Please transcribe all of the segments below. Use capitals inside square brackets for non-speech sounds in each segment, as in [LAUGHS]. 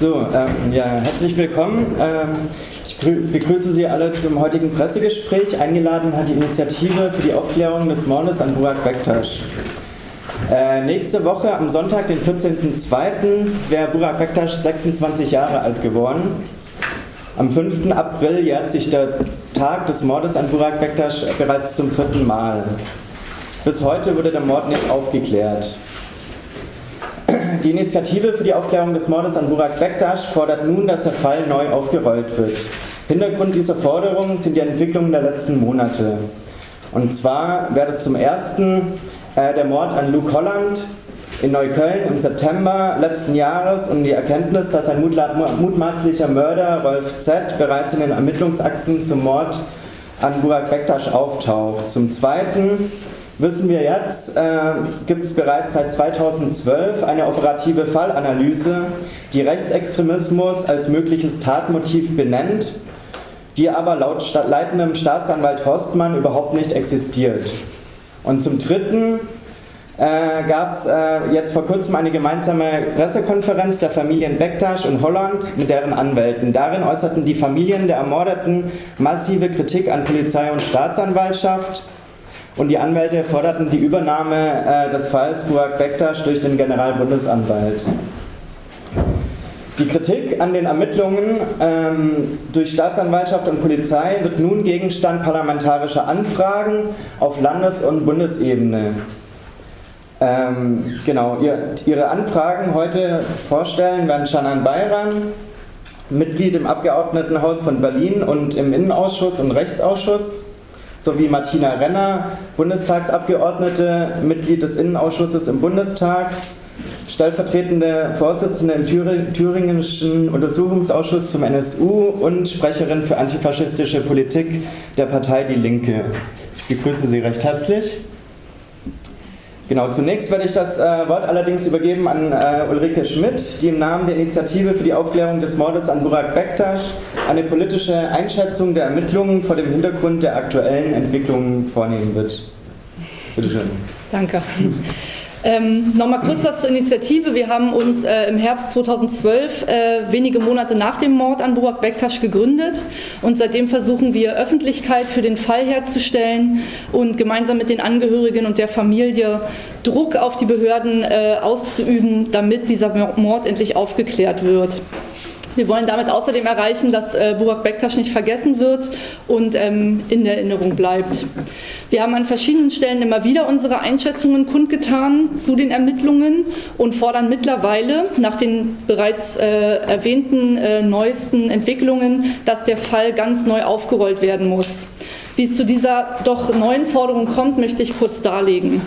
So, ähm, ja, herzlich willkommen. Ähm, ich begrüße Sie alle zum heutigen Pressegespräch. Eingeladen hat die Initiative für die Aufklärung des Mordes an Burak Bektasch. Äh, nächste Woche, am Sonntag, den 14.02., wäre Burak Bektasch 26 Jahre alt geworden. Am 5. April jährt sich der Tag des Mordes an Burak Bektasch bereits zum vierten Mal. Bis heute wurde der Mord nicht aufgeklärt. Die Initiative für die Aufklärung des Mordes an Burak Bektasch fordert nun, dass der Fall neu aufgerollt wird. Hintergrund dieser Forderungen sind die Entwicklungen der letzten Monate. Und zwar wäre es zum ersten äh, der Mord an Luke Holland in Neukölln im September letzten Jahres und die Erkenntnis, dass ein mutmaßlicher Mörder, Rolf Z., bereits in den Ermittlungsakten zum Mord an Burak Bektasch auftaucht. Zum zweiten wissen wir jetzt, äh, gibt es bereits seit 2012 eine operative Fallanalyse, die Rechtsextremismus als mögliches Tatmotiv benennt, die aber laut leitendem Staatsanwalt Horstmann überhaupt nicht existiert. Und zum Dritten äh, gab es äh, jetzt vor kurzem eine gemeinsame Pressekonferenz der Familien Bektasch und Holland mit deren Anwälten. Darin äußerten die Familien der Ermordeten massive Kritik an Polizei und Staatsanwaltschaft und die Anwälte forderten die Übernahme äh, des Falls Burak Bektasch durch den Generalbundesanwalt. Die Kritik an den Ermittlungen ähm, durch Staatsanwaltschaft und Polizei wird nun Gegenstand parlamentarischer Anfragen auf Landes- und Bundesebene. Ähm, genau, ihr, Ihre Anfragen heute vorstellen werden Shannon Bayram, Mitglied im Abgeordnetenhaus von Berlin und im Innenausschuss und Rechtsausschuss sowie Martina Renner, Bundestagsabgeordnete, Mitglied des Innenausschusses im Bundestag, stellvertretende Vorsitzende im Thüringischen Untersuchungsausschuss zum NSU und Sprecherin für antifaschistische Politik der Partei Die Linke. Ich begrüße Sie recht herzlich. Genau, zunächst werde ich das äh, Wort allerdings übergeben an äh, Ulrike Schmidt, die im Namen der Initiative für die Aufklärung des Mordes an Burak Bektasch eine politische Einschätzung der Ermittlungen vor dem Hintergrund der aktuellen Entwicklungen vornehmen wird. Bitte schön. Danke. Ähm, Nochmal kurz was zur Initiative. Wir haben uns äh, im Herbst 2012, äh, wenige Monate nach dem Mord an Burak Bektasch, gegründet und seitdem versuchen wir Öffentlichkeit für den Fall herzustellen und gemeinsam mit den Angehörigen und der Familie Druck auf die Behörden äh, auszuüben, damit dieser Mord endlich aufgeklärt wird. Wir wollen damit außerdem erreichen, dass äh, Burak Bektasch nicht vergessen wird und ähm, in der Erinnerung bleibt. Wir haben an verschiedenen Stellen immer wieder unsere Einschätzungen kundgetan zu den Ermittlungen und fordern mittlerweile nach den bereits äh, erwähnten äh, neuesten Entwicklungen, dass der Fall ganz neu aufgerollt werden muss. Wie es zu dieser doch neuen Forderung kommt, möchte ich kurz darlegen.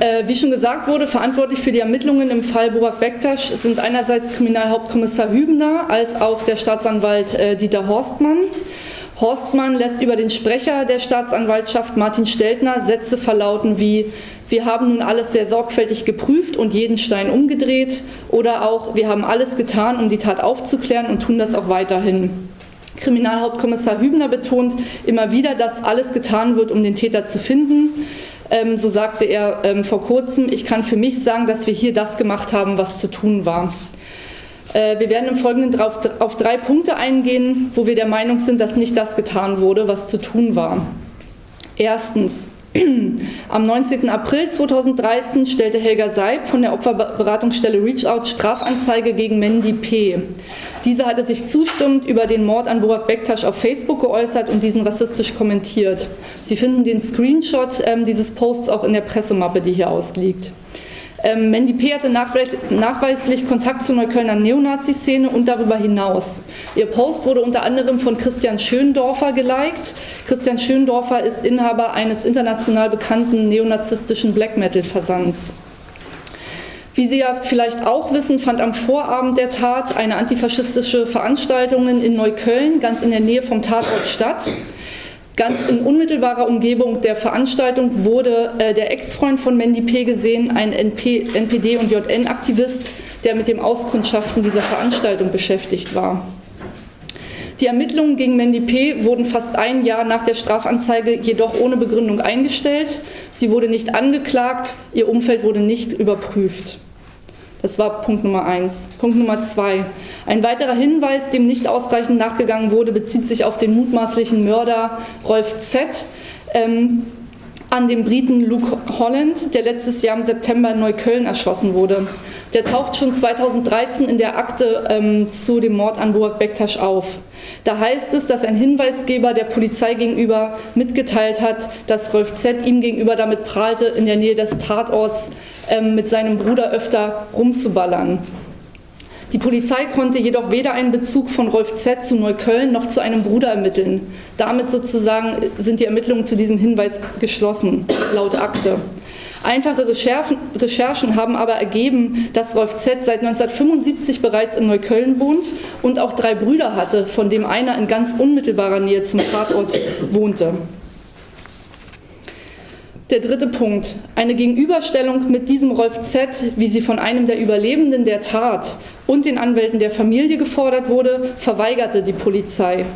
Äh, wie schon gesagt wurde, verantwortlich für die Ermittlungen im Fall Burak Bektasch sind einerseits Kriminalhauptkommissar Hübner als auch der Staatsanwalt äh, Dieter Horstmann. Horstmann lässt über den Sprecher der Staatsanwaltschaft Martin Steltner Sätze verlauten wie wir haben nun alles sehr sorgfältig geprüft und jeden Stein umgedreht oder auch wir haben alles getan, um die Tat aufzuklären und tun das auch weiterhin. Kriminalhauptkommissar Hübner betont immer wieder, dass alles getan wird, um den Täter zu finden. Ähm, so sagte er ähm, vor kurzem, ich kann für mich sagen, dass wir hier das gemacht haben, was zu tun war. Äh, wir werden im Folgenden drauf, auf drei Punkte eingehen, wo wir der Meinung sind, dass nicht das getan wurde, was zu tun war. Erstens, am 19. April 2013 stellte Helga Seib von der Opferberatungsstelle Reachout Strafanzeige gegen Mandy P. Diese hatte sich zustimmend über den Mord an Burak Bektasch auf Facebook geäußert und diesen rassistisch kommentiert. Sie finden den Screenshot ähm, dieses Posts auch in der Pressemappe, die hier ausliegt. Ähm, Mandy P. hatte nachweislich Kontakt zur Neuköllner Neonazi-Szene und darüber hinaus. Ihr Post wurde unter anderem von Christian Schöndorfer geliked. Christian Schöndorfer ist Inhaber eines international bekannten neonazistischen Black Metal-Versands. Wie Sie ja vielleicht auch wissen, fand am Vorabend der Tat eine antifaschistische Veranstaltung in Neukölln, ganz in der Nähe vom Tatort statt. Ganz in unmittelbarer Umgebung der Veranstaltung wurde äh, der Ex-Freund von Mandy P. gesehen, ein NP, NPD- und JN-Aktivist, der mit dem Auskundschaften dieser Veranstaltung beschäftigt war. Die Ermittlungen gegen Mandy P. wurden fast ein Jahr nach der Strafanzeige jedoch ohne Begründung eingestellt. Sie wurde nicht angeklagt, ihr Umfeld wurde nicht überprüft. Das war Punkt Nummer eins. Punkt Nummer zwei. Ein weiterer Hinweis, dem nicht ausreichend nachgegangen wurde, bezieht sich auf den mutmaßlichen Mörder Rolf Z. Ähm, an dem Briten Luke Holland, der letztes Jahr im September in Neukölln erschossen wurde. Der taucht schon 2013 in der Akte ähm, zu dem Mord an Burak Bektasch auf. Da heißt es, dass ein Hinweisgeber der Polizei gegenüber mitgeteilt hat, dass Rolf Z. ihm gegenüber damit prahlte, in der Nähe des Tatorts ähm, mit seinem Bruder öfter rumzuballern. Die Polizei konnte jedoch weder einen Bezug von Rolf Z. zu Neukölln noch zu einem Bruder ermitteln. Damit sozusagen sind die Ermittlungen zu diesem Hinweis geschlossen, laut Akte. Einfache Recherchen, haben aber ergeben, dass Rolf Z. seit 1975 bereits in Neukölln wohnt und auch drei Brüder hatte, von dem einer in ganz unmittelbarer Nähe zum Tatort wohnte. Der dritte Punkt. Eine Gegenüberstellung mit diesem Rolf Z., wie sie von einem der Überlebenden der Tat und den Anwälten der Familie gefordert wurde, verweigerte die Polizei.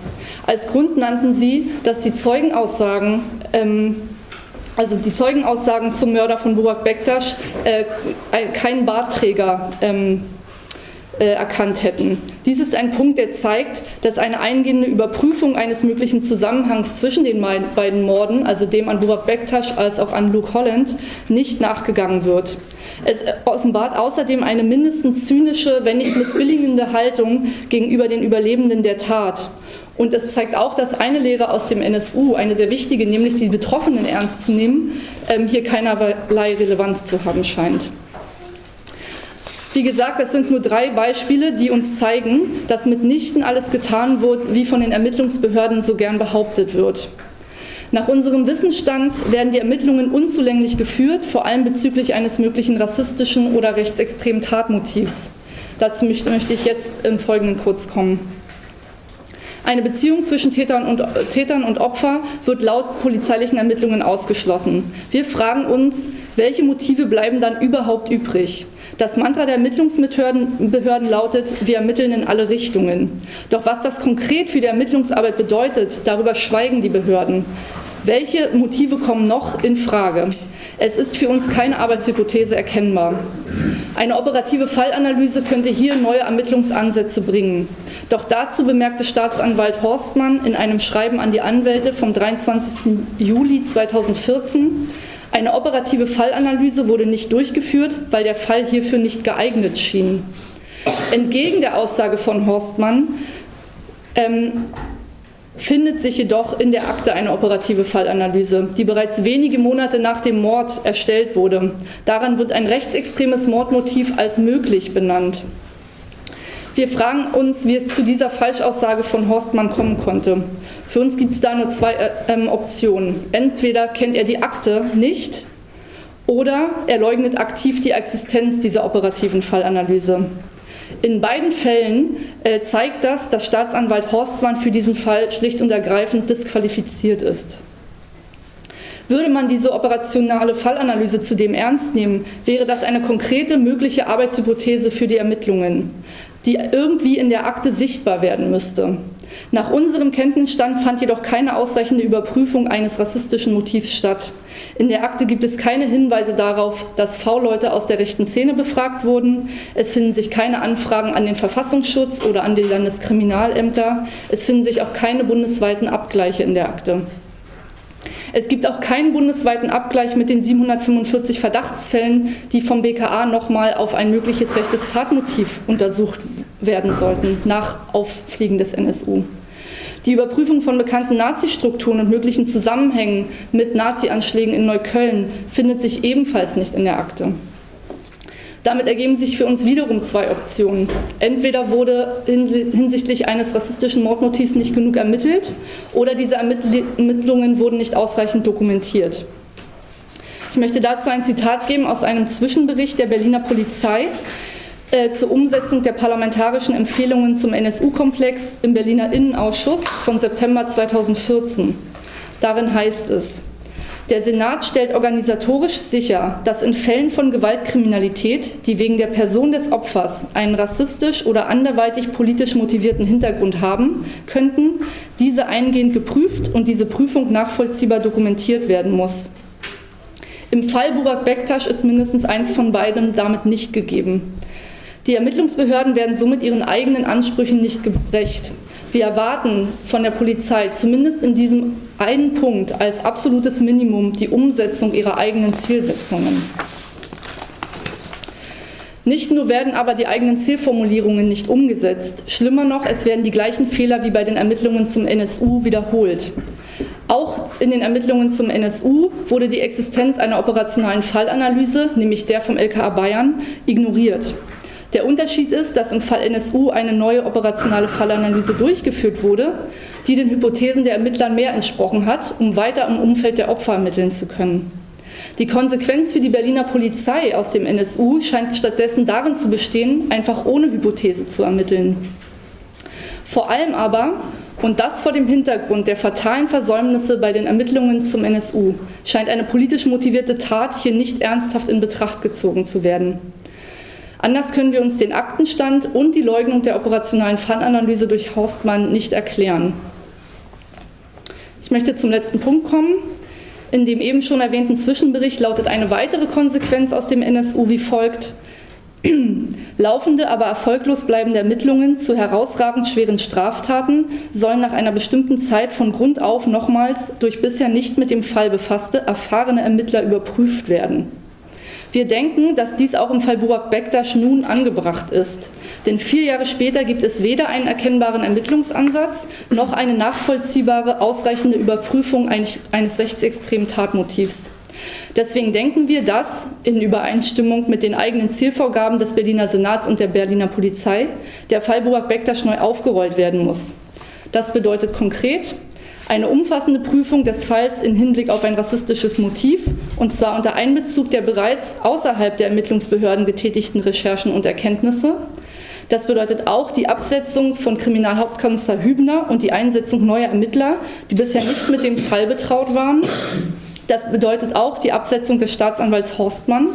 Als Grund nannten sie, dass die Zeugenaussagen ähm, also die Zeugenaussagen zum Mörder von Burak Bektasch äh, keinen Bartträger ähm, äh, erkannt hätten. Dies ist ein Punkt, der zeigt, dass eine eingehende Überprüfung eines möglichen Zusammenhangs zwischen den beiden Morden, also dem an Burak Bektasch als auch an Luke Holland, nicht nachgegangen wird. Es offenbart außerdem eine mindestens zynische, wenn nicht missbilligende Haltung gegenüber den Überlebenden der Tat. Und es zeigt auch, dass eine Lehre aus dem NSU, eine sehr wichtige, nämlich die Betroffenen ernst zu nehmen, ähm, hier keinerlei Relevanz zu haben scheint. Wie gesagt, das sind nur drei Beispiele, die uns zeigen, dass mitnichten alles getan wird, wie von den Ermittlungsbehörden so gern behauptet wird. Nach unserem Wissensstand werden die Ermittlungen unzulänglich geführt, vor allem bezüglich eines möglichen rassistischen oder rechtsextremen Tatmotivs. Dazu möchte ich jetzt im Folgenden kurz kommen. Eine Beziehung zwischen Tätern und, Tätern und Opfer wird laut polizeilichen Ermittlungen ausgeschlossen. Wir fragen uns, welche Motive bleiben dann überhaupt übrig? Das Mantra der Ermittlungsbehörden lautet, wir ermitteln in alle Richtungen. Doch was das konkret für die Ermittlungsarbeit bedeutet, darüber schweigen die Behörden. Welche Motive kommen noch in Frage? Es ist für uns keine Arbeitshypothese erkennbar. Eine operative Fallanalyse könnte hier neue Ermittlungsansätze bringen. Doch dazu bemerkte Staatsanwalt Horstmann in einem Schreiben an die Anwälte vom 23. Juli 2014, eine operative Fallanalyse wurde nicht durchgeführt, weil der Fall hierfür nicht geeignet schien. Entgegen der Aussage von Horstmann ähm, findet sich jedoch in der Akte eine operative Fallanalyse, die bereits wenige Monate nach dem Mord erstellt wurde. Daran wird ein rechtsextremes Mordmotiv als möglich benannt. Wir fragen uns, wie es zu dieser Falschaussage von Horstmann kommen konnte. Für uns gibt es da nur zwei äh, ähm, Optionen. Entweder kennt er die Akte nicht oder er leugnet aktiv die Existenz dieser operativen Fallanalyse. In beiden Fällen äh, zeigt das, dass Staatsanwalt Horstmann für diesen Fall schlicht und ergreifend disqualifiziert ist. Würde man diese operationale Fallanalyse zudem ernst nehmen, wäre das eine konkrete mögliche Arbeitshypothese für die Ermittlungen die irgendwie in der Akte sichtbar werden müsste. Nach unserem Kenntnisstand fand jedoch keine ausreichende Überprüfung eines rassistischen Motivs statt. In der Akte gibt es keine Hinweise darauf, dass V-Leute aus der rechten Szene befragt wurden. Es finden sich keine Anfragen an den Verfassungsschutz oder an die Landeskriminalämter. Es finden sich auch keine bundesweiten Abgleiche in der Akte. Es gibt auch keinen bundesweiten Abgleich mit den 745 Verdachtsfällen, die vom BKA nochmal auf ein mögliches rechtes Tatmotiv untersucht werden sollten, nach Auffliegen des NSU. Die Überprüfung von bekannten Nazi-Strukturen und möglichen Zusammenhängen mit Nazi-Anschlägen in Neukölln findet sich ebenfalls nicht in der Akte. Damit ergeben sich für uns wiederum zwei Optionen. Entweder wurde hinsichtlich eines rassistischen Mordmotivs nicht genug ermittelt oder diese Ermittlungen wurden nicht ausreichend dokumentiert. Ich möchte dazu ein Zitat geben aus einem Zwischenbericht der Berliner Polizei äh, zur Umsetzung der parlamentarischen Empfehlungen zum NSU-Komplex im Berliner Innenausschuss von September 2014. Darin heißt es, der Senat stellt organisatorisch sicher, dass in Fällen von Gewaltkriminalität, die wegen der Person des Opfers einen rassistisch oder anderweitig politisch motivierten Hintergrund haben könnten, diese eingehend geprüft und diese Prüfung nachvollziehbar dokumentiert werden muss. Im Fall Burak Bektasch ist mindestens eins von beiden damit nicht gegeben. Die Ermittlungsbehörden werden somit ihren eigenen Ansprüchen nicht gerecht. Wir erwarten von der Polizei zumindest in diesem einen Punkt als absolutes Minimum die Umsetzung ihrer eigenen Zielsetzungen. Nicht nur werden aber die eigenen Zielformulierungen nicht umgesetzt, schlimmer noch, es werden die gleichen Fehler wie bei den Ermittlungen zum NSU wiederholt. Auch in den Ermittlungen zum NSU wurde die Existenz einer operationalen Fallanalyse, nämlich der vom LKA Bayern, ignoriert. Der Unterschied ist, dass im Fall NSU eine neue operationale Fallanalyse durchgeführt wurde, die den Hypothesen der Ermittler mehr entsprochen hat, um weiter im Umfeld der Opfer ermitteln zu können. Die Konsequenz für die Berliner Polizei aus dem NSU scheint stattdessen darin zu bestehen, einfach ohne Hypothese zu ermitteln. Vor allem aber, und das vor dem Hintergrund der fatalen Versäumnisse bei den Ermittlungen zum NSU, scheint eine politisch motivierte Tat hier nicht ernsthaft in Betracht gezogen zu werden. Anders können wir uns den Aktenstand und die Leugnung der operationalen Fallanalyse durch Horstmann nicht erklären. Ich möchte zum letzten Punkt kommen. In dem eben schon erwähnten Zwischenbericht lautet eine weitere Konsequenz aus dem NSU wie folgt. [CLEARS THROAT] Laufende, aber erfolglos bleibende Ermittlungen zu herausragend schweren Straftaten sollen nach einer bestimmten Zeit von Grund auf nochmals durch bisher nicht mit dem Fall befasste erfahrene Ermittler überprüft werden. Wir denken, dass dies auch im Fall Burak Bektasch nun angebracht ist. Denn vier Jahre später gibt es weder einen erkennbaren Ermittlungsansatz noch eine nachvollziehbare, ausreichende Überprüfung eines rechtsextremen Tatmotivs. Deswegen denken wir, dass in Übereinstimmung mit den eigenen Zielvorgaben des Berliner Senats und der Berliner Polizei der Fall Burak Bektasch neu aufgerollt werden muss. Das bedeutet konkret, eine umfassende Prüfung des Falls in Hinblick auf ein rassistisches Motiv, und zwar unter Einbezug der bereits außerhalb der Ermittlungsbehörden getätigten Recherchen und Erkenntnisse. Das bedeutet auch die Absetzung von Kriminalhauptkommissar Hübner und die Einsetzung neuer Ermittler, die bisher nicht mit dem Fall betraut waren. Das bedeutet auch die Absetzung des Staatsanwalts Horstmann.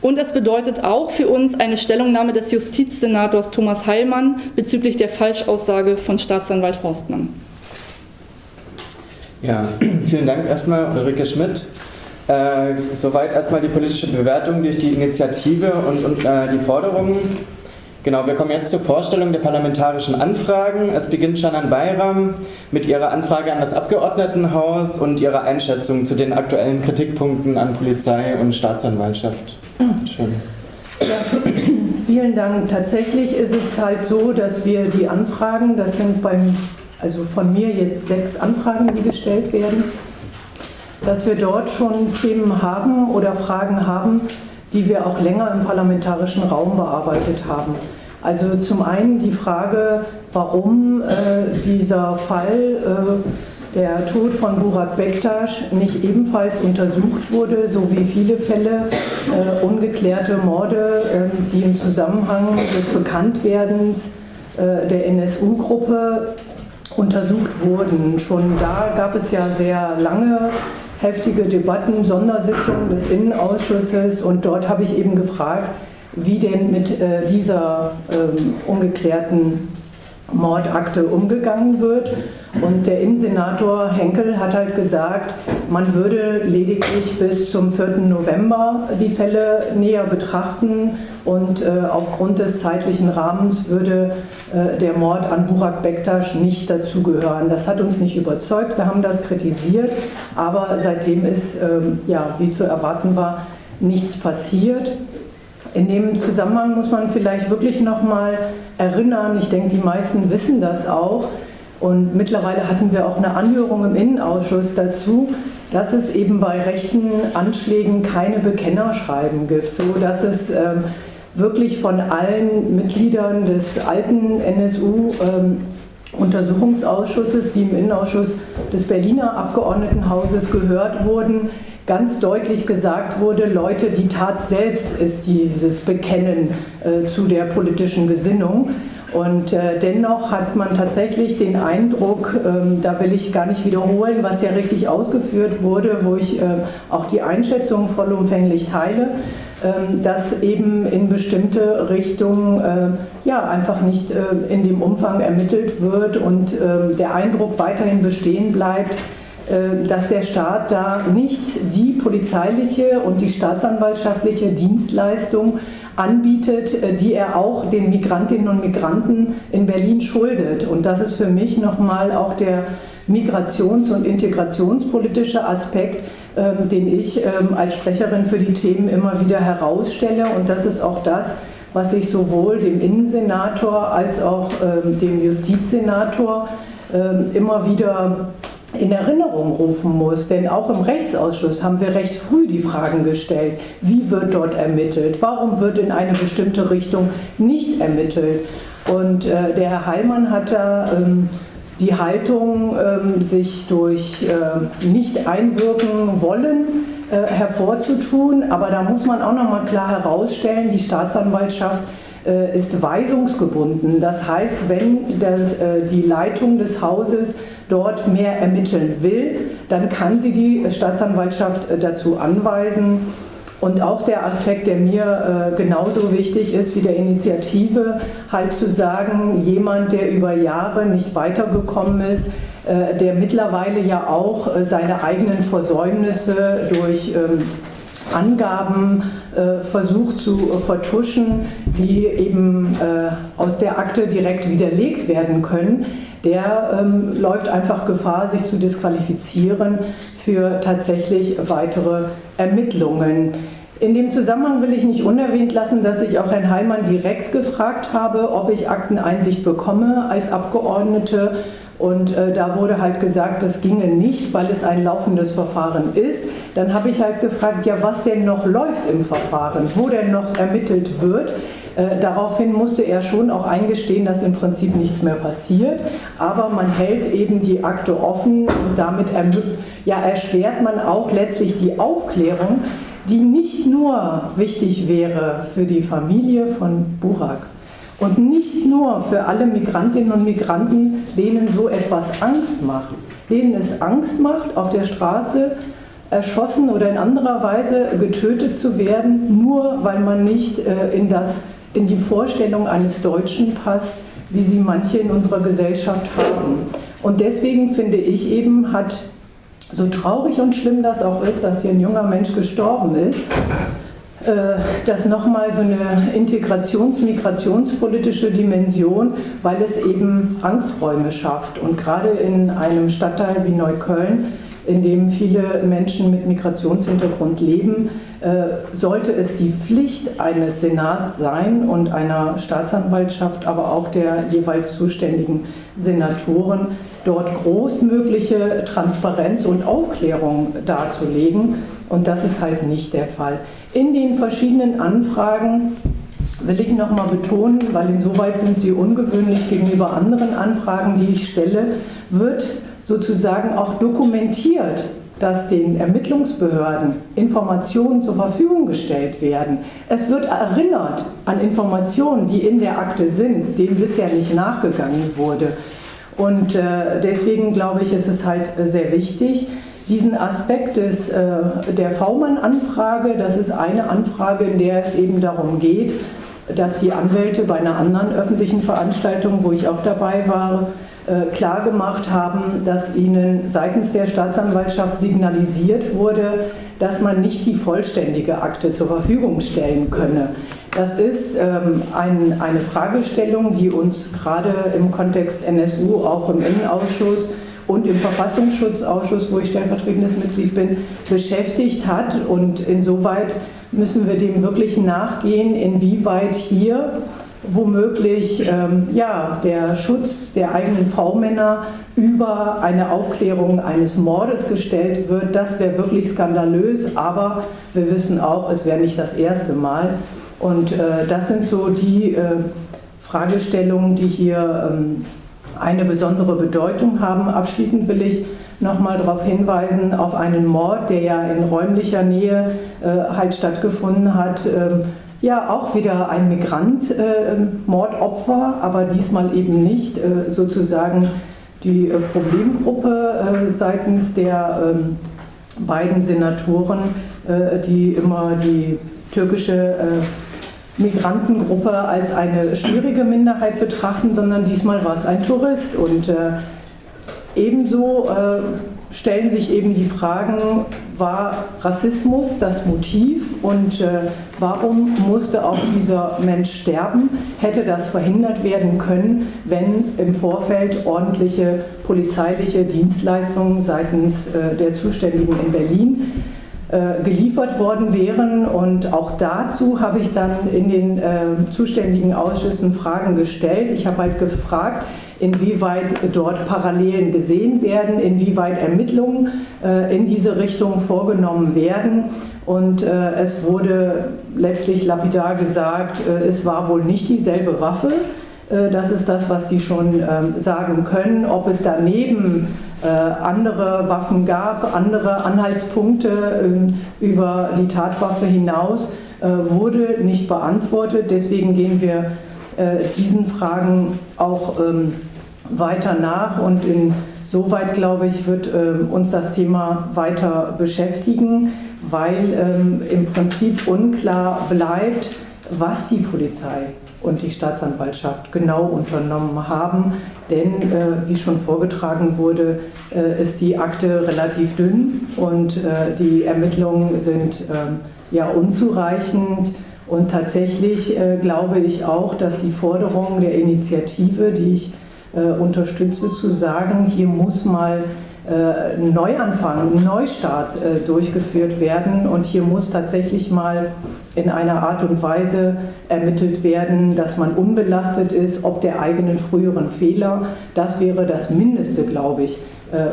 Und es bedeutet auch für uns eine Stellungnahme des Justizsenators Thomas Heilmann bezüglich der Falschaussage von Staatsanwalt Horstmann. Ja, vielen Dank erstmal, Ulrike Schmidt. Äh, soweit erstmal die politische Bewertung durch die Initiative und, und äh, die Forderungen. Genau, wir kommen jetzt zur Vorstellung der parlamentarischen Anfragen. Es beginnt Shannon Bayram mit ihrer Anfrage an das Abgeordnetenhaus und ihrer Einschätzung zu den aktuellen Kritikpunkten an Polizei und Staatsanwaltschaft. Schön. Ja, vielen Dank. Tatsächlich ist es halt so, dass wir die Anfragen, das sind beim also von mir jetzt sechs Anfragen, die gestellt werden, dass wir dort schon Themen haben oder Fragen haben, die wir auch länger im parlamentarischen Raum bearbeitet haben. Also zum einen die Frage, warum äh, dieser Fall, äh, der Tod von Burak Bektasch, nicht ebenfalls untersucht wurde, so wie viele Fälle äh, ungeklärte Morde, ähm, die im Zusammenhang des Bekanntwerdens äh, der NSU-Gruppe untersucht wurden. Schon da gab es ja sehr lange heftige Debatten, Sondersitzungen des Innenausschusses und dort habe ich eben gefragt, wie denn mit äh, dieser ähm, ungeklärten Mordakte umgegangen wird. Und der Innensenator Henkel hat halt gesagt, man würde lediglich bis zum 4. November die Fälle näher betrachten und äh, aufgrund des zeitlichen Rahmens würde äh, der Mord an Burak Bektasch nicht dazugehören. Das hat uns nicht überzeugt, wir haben das kritisiert, aber seitdem ist, ähm, ja, wie zu erwarten war, nichts passiert. In dem Zusammenhang muss man vielleicht wirklich nochmal erinnern, ich denke, die meisten wissen das auch, und mittlerweile hatten wir auch eine Anhörung im Innenausschuss dazu, dass es eben bei rechten Anschlägen keine Bekennerschreiben gibt, so dass es ähm, wirklich von allen Mitgliedern des alten NSU ähm, Untersuchungsausschusses, die im Innenausschuss des Berliner Abgeordnetenhauses gehört wurden, ganz deutlich gesagt wurde, Leute, die Tat selbst ist dieses Bekennen äh, zu der politischen Gesinnung. Und äh, dennoch hat man tatsächlich den Eindruck, ähm, da will ich gar nicht wiederholen, was ja richtig ausgeführt wurde, wo ich äh, auch die Einschätzung vollumfänglich teile, ähm, dass eben in bestimmte Richtungen äh, ja, einfach nicht äh, in dem Umfang ermittelt wird und ähm, der Eindruck weiterhin bestehen bleibt, dass der Staat da nicht die polizeiliche und die staatsanwaltschaftliche Dienstleistung anbietet, äh, die er auch den Migrantinnen und Migranten in Berlin schuldet. Und das ist für mich nochmal auch der migrations- und integrationspolitische Aspekt, ähm, den ich ähm, als Sprecherin für die Themen immer wieder herausstelle. Und das ist auch das, was ich sowohl dem Innensenator als auch ähm, dem Justizsenator immer wieder in Erinnerung rufen muss. Denn auch im Rechtsausschuss haben wir recht früh die Fragen gestellt, wie wird dort ermittelt, warum wird in eine bestimmte Richtung nicht ermittelt. Und äh, der Herr Heilmann hat da ähm, die Haltung, ähm, sich durch äh, nicht einwirken wollen, äh, hervorzutun. Aber da muss man auch nochmal klar herausstellen, die Staatsanwaltschaft ist weisungsgebunden. Das heißt, wenn das, äh, die Leitung des Hauses dort mehr ermitteln will, dann kann sie die Staatsanwaltschaft äh, dazu anweisen. Und auch der Aspekt, der mir genauso wichtig ist wie der Initiative, halt zu sagen, jemand, der über Jahre nicht weitergekommen ist, der mittlerweile ja auch seine eigenen Versäumnisse durch ähm, Angaben äh, versucht zu vertuschen, die eben äh, aus der Akte direkt widerlegt werden können, der ähm, läuft einfach Gefahr, sich zu disqualifizieren für tatsächlich weitere Ermittlungen. In dem Zusammenhang will ich nicht unerwähnt lassen, dass ich auch Herrn Heilmann direkt gefragt habe, ob ich Akteneinsicht bekomme als Abgeordnete und äh, da wurde halt gesagt, das ginge nicht, weil es ein laufendes Verfahren ist. Dann habe ich halt gefragt, ja, was denn noch läuft im Verfahren, wo denn noch ermittelt wird. Äh, daraufhin musste er schon auch eingestehen, dass im Prinzip nichts mehr passiert. Aber man hält eben die Akte offen und damit ja, erschwert man auch letztlich die Aufklärung, die nicht nur wichtig wäre für die Familie von Burak, und nicht nur für alle Migrantinnen und Migranten, denen so etwas Angst macht, denen es Angst macht, auf der Straße erschossen oder in anderer Weise getötet zu werden, nur weil man nicht äh, in, das, in die Vorstellung eines Deutschen passt, wie sie manche in unserer Gesellschaft haben. Und deswegen finde ich eben, hat so traurig und schlimm das auch ist, dass hier ein junger Mensch gestorben ist, das nochmal so eine integrations-migrationspolitische Dimension, weil es eben Angsträume schafft. Und gerade in einem Stadtteil wie Neukölln, in dem viele Menschen mit Migrationshintergrund leben, äh, sollte es die Pflicht eines Senats sein und einer Staatsanwaltschaft, aber auch der jeweils zuständigen Senatoren, dort großmögliche Transparenz und Aufklärung darzulegen. Und das ist halt nicht der Fall. In den verschiedenen Anfragen will ich nochmal betonen, weil insoweit sind sie ungewöhnlich gegenüber anderen Anfragen, die ich stelle, wird sozusagen auch dokumentiert, dass den Ermittlungsbehörden Informationen zur Verfügung gestellt werden. Es wird erinnert an Informationen, die in der Akte sind, denen bisher nicht nachgegangen wurde. Und äh, deswegen glaube ich, ist es halt sehr wichtig, diesen Aspekt des, äh, der V-Mann-Anfrage, das ist eine Anfrage, in der es eben darum geht, dass die Anwälte bei einer anderen öffentlichen Veranstaltung, wo ich auch dabei war, äh, klargemacht haben, dass ihnen seitens der Staatsanwaltschaft signalisiert wurde, dass man nicht die vollständige Akte zur Verfügung stellen könne. Das ist ähm, ein, eine Fragestellung, die uns gerade im Kontext NSU auch im Innenausschuss und im Verfassungsschutzausschuss, wo ich stellvertretendes Mitglied bin, beschäftigt hat. Und insoweit müssen wir dem wirklich nachgehen, inwieweit hier womöglich ähm, ja, der Schutz der eigenen V-Männer über eine Aufklärung eines Mordes gestellt wird. Das wäre wirklich skandalös, aber wir wissen auch, es wäre nicht das erste Mal. Und äh, das sind so die äh, Fragestellungen, die hier ähm, eine besondere Bedeutung haben. Abschließend will ich nochmal darauf hinweisen, auf einen Mord, der ja in räumlicher Nähe äh, halt stattgefunden hat. Ähm, ja, auch wieder ein Migrant, äh, Mordopfer, aber diesmal eben nicht äh, sozusagen die äh, Problemgruppe äh, seitens der ähm, beiden Senatoren, äh, die immer die türkische Migrantengruppe als eine schwierige Minderheit betrachten, sondern diesmal war es ein Tourist. Und äh, ebenso äh, stellen sich eben die Fragen, war Rassismus das Motiv und äh, warum musste auch dieser Mensch sterben? Hätte das verhindert werden können, wenn im Vorfeld ordentliche polizeiliche Dienstleistungen seitens äh, der Zuständigen in Berlin geliefert worden wären. Und auch dazu habe ich dann in den äh, zuständigen Ausschüssen Fragen gestellt. Ich habe halt gefragt, inwieweit dort Parallelen gesehen werden, inwieweit Ermittlungen äh, in diese Richtung vorgenommen werden. Und äh, es wurde letztlich lapidar gesagt, äh, es war wohl nicht dieselbe Waffe. Äh, das ist das, was die schon ähm, sagen können. Ob es daneben äh, andere Waffen gab, andere Anhaltspunkte ähm, über die Tatwaffe hinaus, äh, wurde nicht beantwortet. Deswegen gehen wir diesen Fragen auch ähm, weiter nach und insoweit, glaube ich, wird ähm, uns das Thema weiter beschäftigen, weil ähm, im Prinzip unklar bleibt, was die Polizei und die Staatsanwaltschaft genau unternommen haben. Denn, äh, wie schon vorgetragen wurde, äh, ist die Akte relativ dünn und äh, die Ermittlungen sind ähm, ja unzureichend. Und tatsächlich äh, glaube ich auch, dass die Forderung der Initiative, die ich äh, unterstütze, zu sagen, hier muss mal äh, ein Neuanfang, ein Neustart durchgeführt werden und hier muss tatsächlich mal in einer Art und Weise ermittelt werden, dass man unbelastet ist, ob der eigenen früheren Fehler. Das wäre das Mindeste, glaube ich,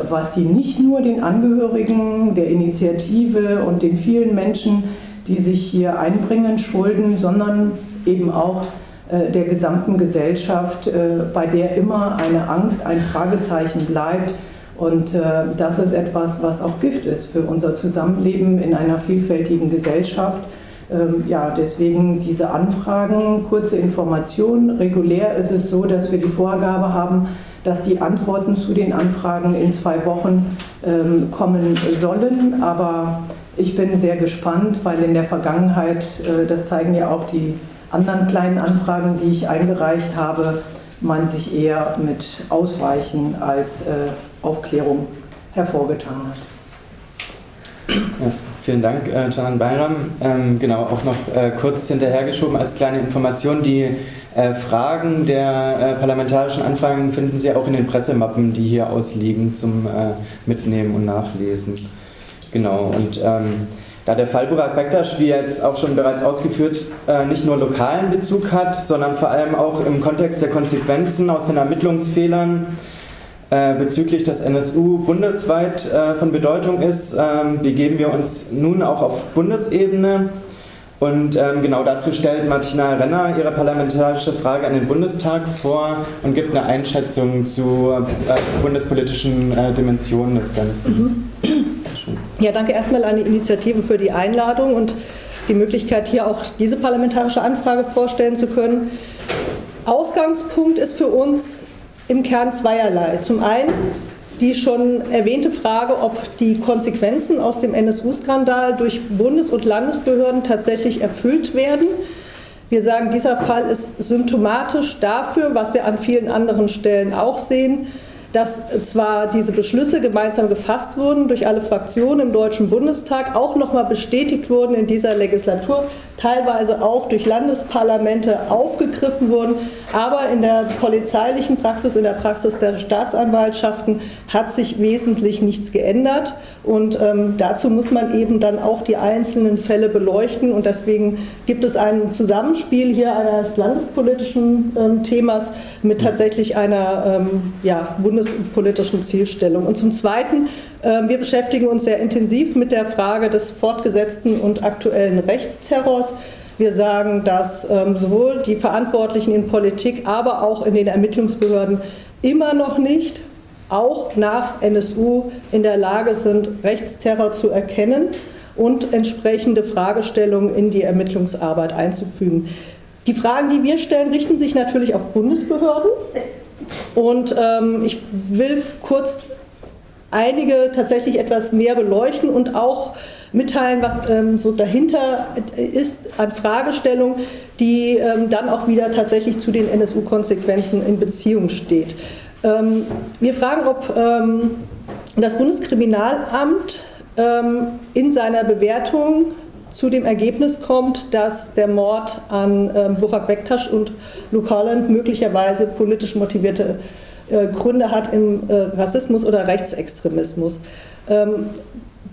was die nicht nur den Angehörigen der Initiative und den vielen Menschen, die sich hier einbringen, schulden, sondern eben auch äh, der gesamten Gesellschaft, äh, bei der immer eine Angst, ein Fragezeichen bleibt. Und äh, das ist etwas, was auch Gift ist für unser Zusammenleben in einer vielfältigen Gesellschaft. Ähm, ja, deswegen diese Anfragen, kurze Informationen. Regulär ist es so, dass wir die Vorgabe haben, dass die Antworten zu den Anfragen in zwei Wochen ähm, kommen sollen. Aber ich bin sehr gespannt, weil in der Vergangenheit, das zeigen ja auch die anderen kleinen Anfragen, die ich eingereicht habe, man sich eher mit Ausweichen als äh, Aufklärung hervorgetan hat. Ja, vielen Dank, äh, Janan Bayram. Ähm, genau, auch noch äh, kurz hinterhergeschoben als kleine Information. Die äh, Fragen der äh, parlamentarischen Anfragen finden Sie auch in den Pressemappen, die hier ausliegen zum äh, Mitnehmen und Nachlesen. Genau, und ähm, da der Fall Burak Bektasch, wie jetzt auch schon bereits ausgeführt, äh, nicht nur lokalen Bezug hat, sondern vor allem auch im Kontext der Konsequenzen aus den Ermittlungsfehlern äh, bezüglich des NSU bundesweit äh, von Bedeutung ist, ähm, begeben wir uns nun auch auf Bundesebene. Und ähm, genau dazu stellt Martina Renner ihre parlamentarische Frage an den Bundestag vor und gibt eine Einschätzung zu bundespolitischen Dimensionen des Ganzen. Mhm. Ja, danke erstmal an die Initiative für die Einladung und die Möglichkeit, hier auch diese parlamentarische Anfrage vorstellen zu können. Ausgangspunkt ist für uns im Kern zweierlei. Zum einen die schon erwähnte Frage, ob die Konsequenzen aus dem NSU-Skandal durch Bundes- und Landesbehörden tatsächlich erfüllt werden. Wir sagen, dieser Fall ist symptomatisch dafür, was wir an vielen anderen Stellen auch sehen, dass zwar diese Beschlüsse gemeinsam gefasst wurden durch alle Fraktionen im Deutschen Bundestag, auch nochmal bestätigt wurden in dieser Legislatur, teilweise auch durch Landesparlamente aufgegriffen wurden. Aber in der polizeilichen Praxis, in der Praxis der Staatsanwaltschaften hat sich wesentlich nichts geändert. Und ähm, dazu muss man eben dann auch die einzelnen Fälle beleuchten. Und deswegen gibt es ein Zusammenspiel hier eines landespolitischen ähm, Themas mit tatsächlich einer ähm, ja, bundespolitischen Zielstellung. Und zum Zweiten wir beschäftigen uns sehr intensiv mit der Frage des fortgesetzten und aktuellen Rechtsterrors. Wir sagen, dass ähm, sowohl die Verantwortlichen in Politik, aber auch in den Ermittlungsbehörden immer noch nicht, auch nach NSU, in der Lage sind, Rechtsterror zu erkennen und entsprechende Fragestellungen in die Ermittlungsarbeit einzufügen. Die Fragen, die wir stellen, richten sich natürlich auf Bundesbehörden. Und ähm, ich will kurz einige tatsächlich etwas näher beleuchten und auch mitteilen, was ähm, so dahinter ist an Fragestellungen, die ähm, dann auch wieder tatsächlich zu den NSU-Konsequenzen in Beziehung steht. Ähm, wir fragen, ob ähm, das Bundeskriminalamt ähm, in seiner Bewertung zu dem Ergebnis kommt, dass der Mord an ähm, Burak Bektasch und Luke Holland möglicherweise politisch motivierte äh, Gründe hat im äh, Rassismus oder Rechtsextremismus. Ähm,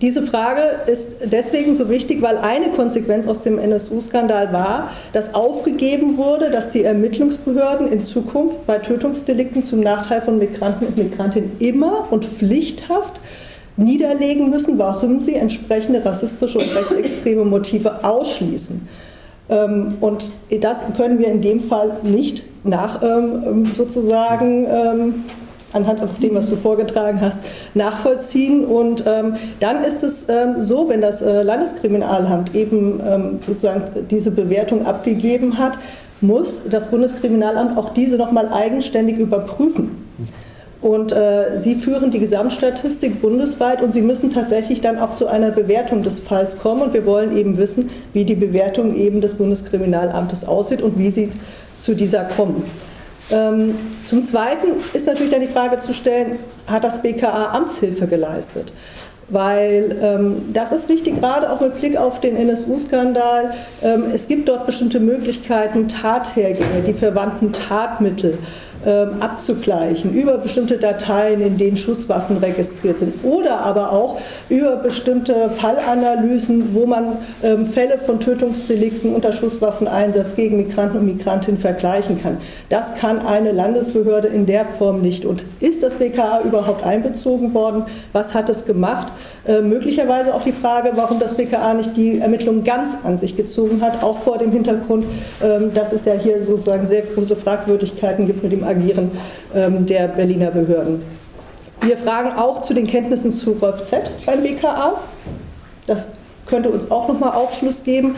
diese Frage ist deswegen so wichtig, weil eine Konsequenz aus dem NSU-Skandal war, dass aufgegeben wurde, dass die Ermittlungsbehörden in Zukunft bei Tötungsdelikten zum Nachteil von Migranten und Migrantinnen immer und pflichthaft niederlegen müssen, warum sie entsprechende rassistische und rechtsextreme Motive ausschließen. Ähm, und das können wir in dem Fall nicht nach ähm, sozusagen anhand von dem, was du vorgetragen hast, nachvollziehen. Und ähm, dann ist es ähm, so, wenn das äh, Landeskriminalamt eben ähm, sozusagen diese Bewertung abgegeben hat, muss das Bundeskriminalamt auch diese nochmal eigenständig überprüfen. Und äh, Sie führen die Gesamtstatistik bundesweit und Sie müssen tatsächlich dann auch zu einer Bewertung des Falls kommen. Und wir wollen eben wissen, wie die Bewertung eben des Bundeskriminalamtes aussieht und wie Sie zu dieser kommen. Ähm, zum Zweiten ist natürlich dann die Frage zu stellen, hat das BKA Amtshilfe geleistet? Weil ähm, das ist wichtig, gerade auch mit Blick auf den NSU-Skandal. Ähm, es gibt dort bestimmte Möglichkeiten, Tathergänge, die verwandten Tatmittel abzugleichen über bestimmte Dateien, in denen Schusswaffen registriert sind oder aber auch über bestimmte Fallanalysen, wo man ähm, Fälle von Tötungsdelikten unter Schusswaffeneinsatz gegen Migranten und Migrantinnen vergleichen kann. Das kann eine Landesbehörde in der Form nicht. Und ist das BKA überhaupt einbezogen worden? Was hat es gemacht? Äh, möglicherweise auch die Frage, warum das BKA nicht die Ermittlungen ganz an sich gezogen hat, auch vor dem Hintergrund, ähm, dass es ja hier sozusagen sehr große Fragwürdigkeiten gibt mit dem Agieren ähm, der Berliner Behörden. Wir fragen auch zu den Kenntnissen zu Rolf Z beim BKA. Das könnte uns auch nochmal Aufschluss geben.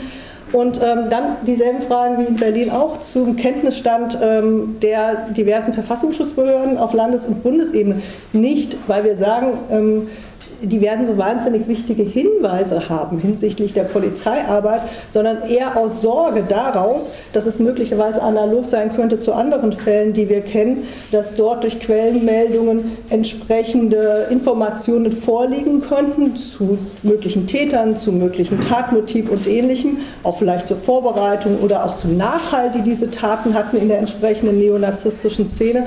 Und ähm, dann dieselben Fragen wie in Berlin auch zum Kenntnisstand ähm, der diversen Verfassungsschutzbehörden auf Landes- und Bundesebene. Nicht, weil wir sagen, ähm, die werden so wahnsinnig wichtige Hinweise haben hinsichtlich der Polizeiarbeit, sondern eher aus Sorge daraus, dass es möglicherweise analog sein könnte zu anderen Fällen, die wir kennen, dass dort durch Quellenmeldungen entsprechende Informationen vorliegen könnten zu möglichen Tätern, zu möglichen Tatmotiv und ähnlichem, auch vielleicht zur Vorbereitung oder auch zum Nachhalt, die diese Taten hatten in der entsprechenden neonazistischen Szene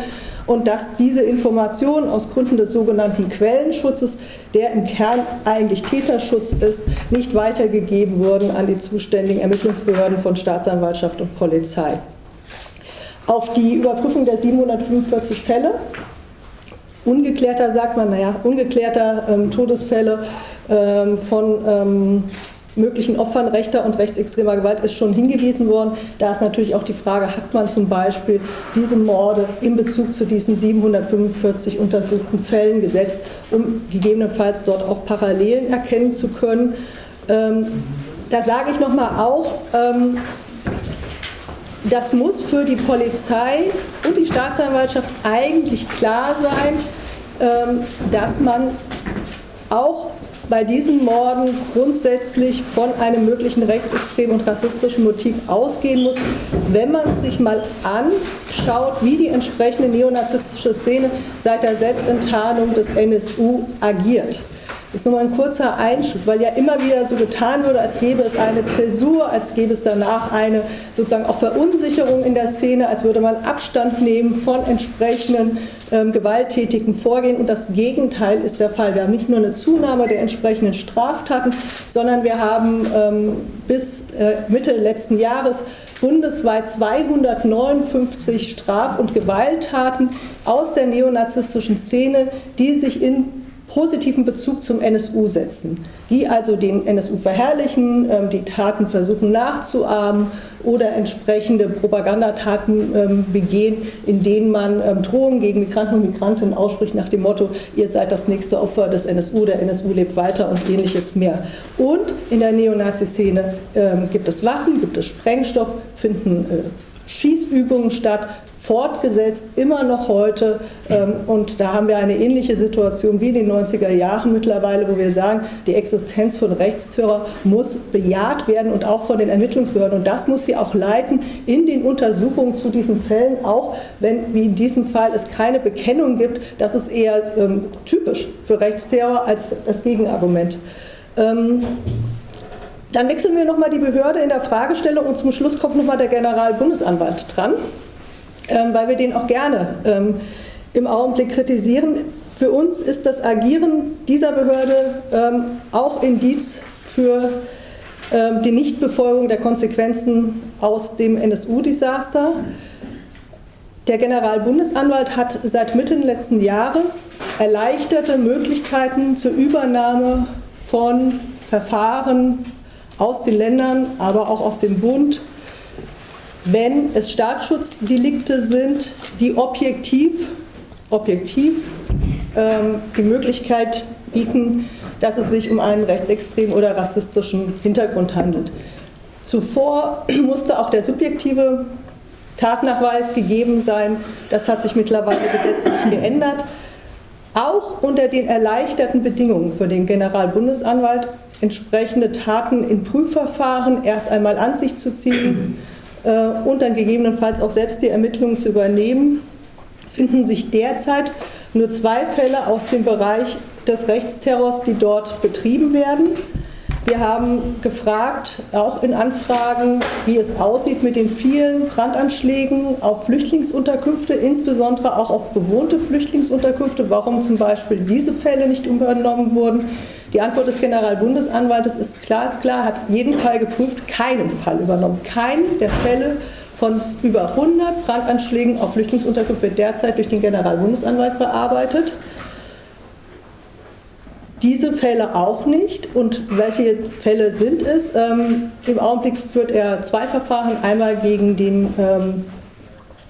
und dass diese Informationen aus Gründen des sogenannten Quellenschutzes, der im Kern eigentlich Täterschutz ist, nicht weitergegeben wurden an die zuständigen Ermittlungsbehörden von Staatsanwaltschaft und Polizei. Auf die Überprüfung der 745 Fälle, ungeklärter sagt man, naja, ungeklärter ähm, Todesfälle ähm, von ähm, möglichen Opfern rechter und rechtsextremer Gewalt ist schon hingewiesen worden. Da ist natürlich auch die Frage, hat man zum Beispiel diese Morde in Bezug zu diesen 745 untersuchten Fällen gesetzt, um gegebenenfalls dort auch Parallelen erkennen zu können. Ähm, da sage ich nochmal auch, ähm, das muss für die Polizei und die Staatsanwaltschaft eigentlich klar sein, ähm, dass man auch bei diesen Morden grundsätzlich von einem möglichen rechtsextremen und rassistischen Motiv ausgehen muss, wenn man sich mal anschaut, wie die entsprechende neonazistische Szene seit der Selbstenttarnung des NSU agiert. Ist nur mal ein kurzer Einschub, weil ja immer wieder so getan wurde, als gäbe es eine Zäsur, als gäbe es danach eine sozusagen auch Verunsicherung in der Szene, als würde man Abstand nehmen von entsprechenden ähm, gewalttätigen Vorgehen. Und das Gegenteil ist der Fall. Wir haben nicht nur eine Zunahme der entsprechenden Straftaten, sondern wir haben ähm, bis äh, Mitte letzten Jahres bundesweit 259 Straf- und Gewalttaten aus der neonazistischen Szene, die sich in positiven Bezug zum NSU setzen, die also den NSU verherrlichen, ähm, die Taten versuchen nachzuahmen oder entsprechende Propagandataten ähm, begehen, in denen man ähm, Drohungen gegen Migranten und Migrantinnen ausspricht nach dem Motto, ihr seid das nächste Opfer des NSU, der NSU lebt weiter und ähnliches mehr. Und in der Neonazi-Szene gibt es Waffen, gibt es Sprengstoff, finden äh, Schießübungen statt, fortgesetzt, immer noch heute. Ähm, und da haben wir eine ähnliche Situation wie in den 90er Jahren mittlerweile, wo wir sagen, die Existenz von Rechtsterror muss bejaht werden und auch von den Ermittlungsbehörden. Und das muss sie auch leiten in den Untersuchungen zu diesen Fällen, auch wenn, wie in diesem Fall, es keine Bekennung gibt. Das ist eher ähm, typisch für Rechtsterror als das Gegenargument. Ähm, dann wechseln wir nochmal die Behörde in der Fragestellung und zum Schluss kommt nochmal der Generalbundesanwalt dran weil wir den auch gerne ähm, im Augenblick kritisieren. Für uns ist das Agieren dieser Behörde ähm, auch Indiz für ähm, die Nichtbefolgung der Konsequenzen aus dem NSU-Desaster. Der Generalbundesanwalt hat seit Mitte letzten Jahres erleichterte Möglichkeiten zur Übernahme von Verfahren aus den Ländern, aber auch aus dem Bund wenn es Staatsschutzdelikte sind, die objektiv, objektiv ähm, die Möglichkeit bieten, dass es sich um einen rechtsextremen oder rassistischen Hintergrund handelt. Zuvor [CLEARS THROAT] musste auch der subjektive Tatnachweis gegeben sein. Das hat sich mittlerweile gesetzlich geändert. Auch unter den erleichterten Bedingungen für den Generalbundesanwalt entsprechende Taten in Prüfverfahren erst einmal an sich zu ziehen und dann gegebenenfalls auch selbst die Ermittlungen zu übernehmen, finden sich derzeit nur zwei Fälle aus dem Bereich des Rechtsterrors, die dort betrieben werden. Wir haben gefragt, auch in Anfragen, wie es aussieht mit den vielen Brandanschlägen auf Flüchtlingsunterkünfte, insbesondere auch auf bewohnte Flüchtlingsunterkünfte, warum zum Beispiel diese Fälle nicht übernommen wurden. Die Antwort des Generalbundesanwaltes ist klar, ist klar, hat jeden Fall geprüft, keinen Fall übernommen. Keinen der Fälle von über 100 Brandanschlägen auf Flüchtlingsunterkünfte wird derzeit durch den Generalbundesanwalt bearbeitet. Diese Fälle auch nicht. Und welche Fälle sind es? Ähm, Im Augenblick führt er zwei Verfahren. Einmal gegen den ähm,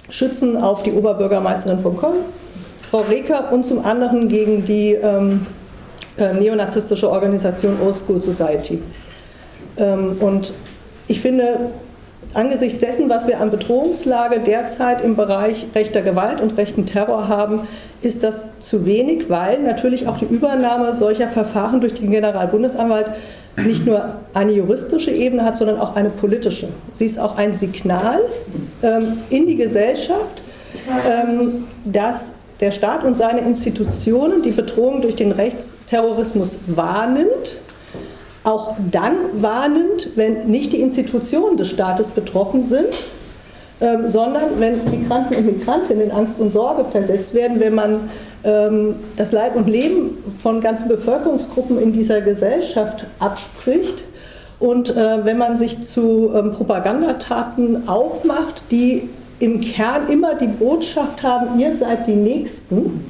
Schützen auf die Oberbürgermeisterin von Köln, Frau Reker, und zum anderen gegen die ähm, äh, neonazistische Organisation Old School Society. Ähm, und ich finde, angesichts dessen, was wir an Bedrohungslage derzeit im Bereich rechter Gewalt und rechten Terror haben, ist das zu wenig, weil natürlich auch die Übernahme solcher Verfahren durch den Generalbundesanwalt nicht nur eine juristische Ebene hat, sondern auch eine politische. Sie ist auch ein Signal ähm, in die Gesellschaft, ähm, dass der Staat und seine Institutionen die Bedrohung durch den Rechtsterrorismus wahrnimmt, auch dann wahrnimmt, wenn nicht die Institutionen des Staates betroffen sind, ähm, sondern wenn Migranten und Migrantinnen in Angst und Sorge versetzt werden, wenn man ähm, das Leib und Leben von ganzen Bevölkerungsgruppen in dieser Gesellschaft abspricht und äh, wenn man sich zu ähm, Propagandataten aufmacht, die im Kern immer die Botschaft haben, ihr seid die Nächsten,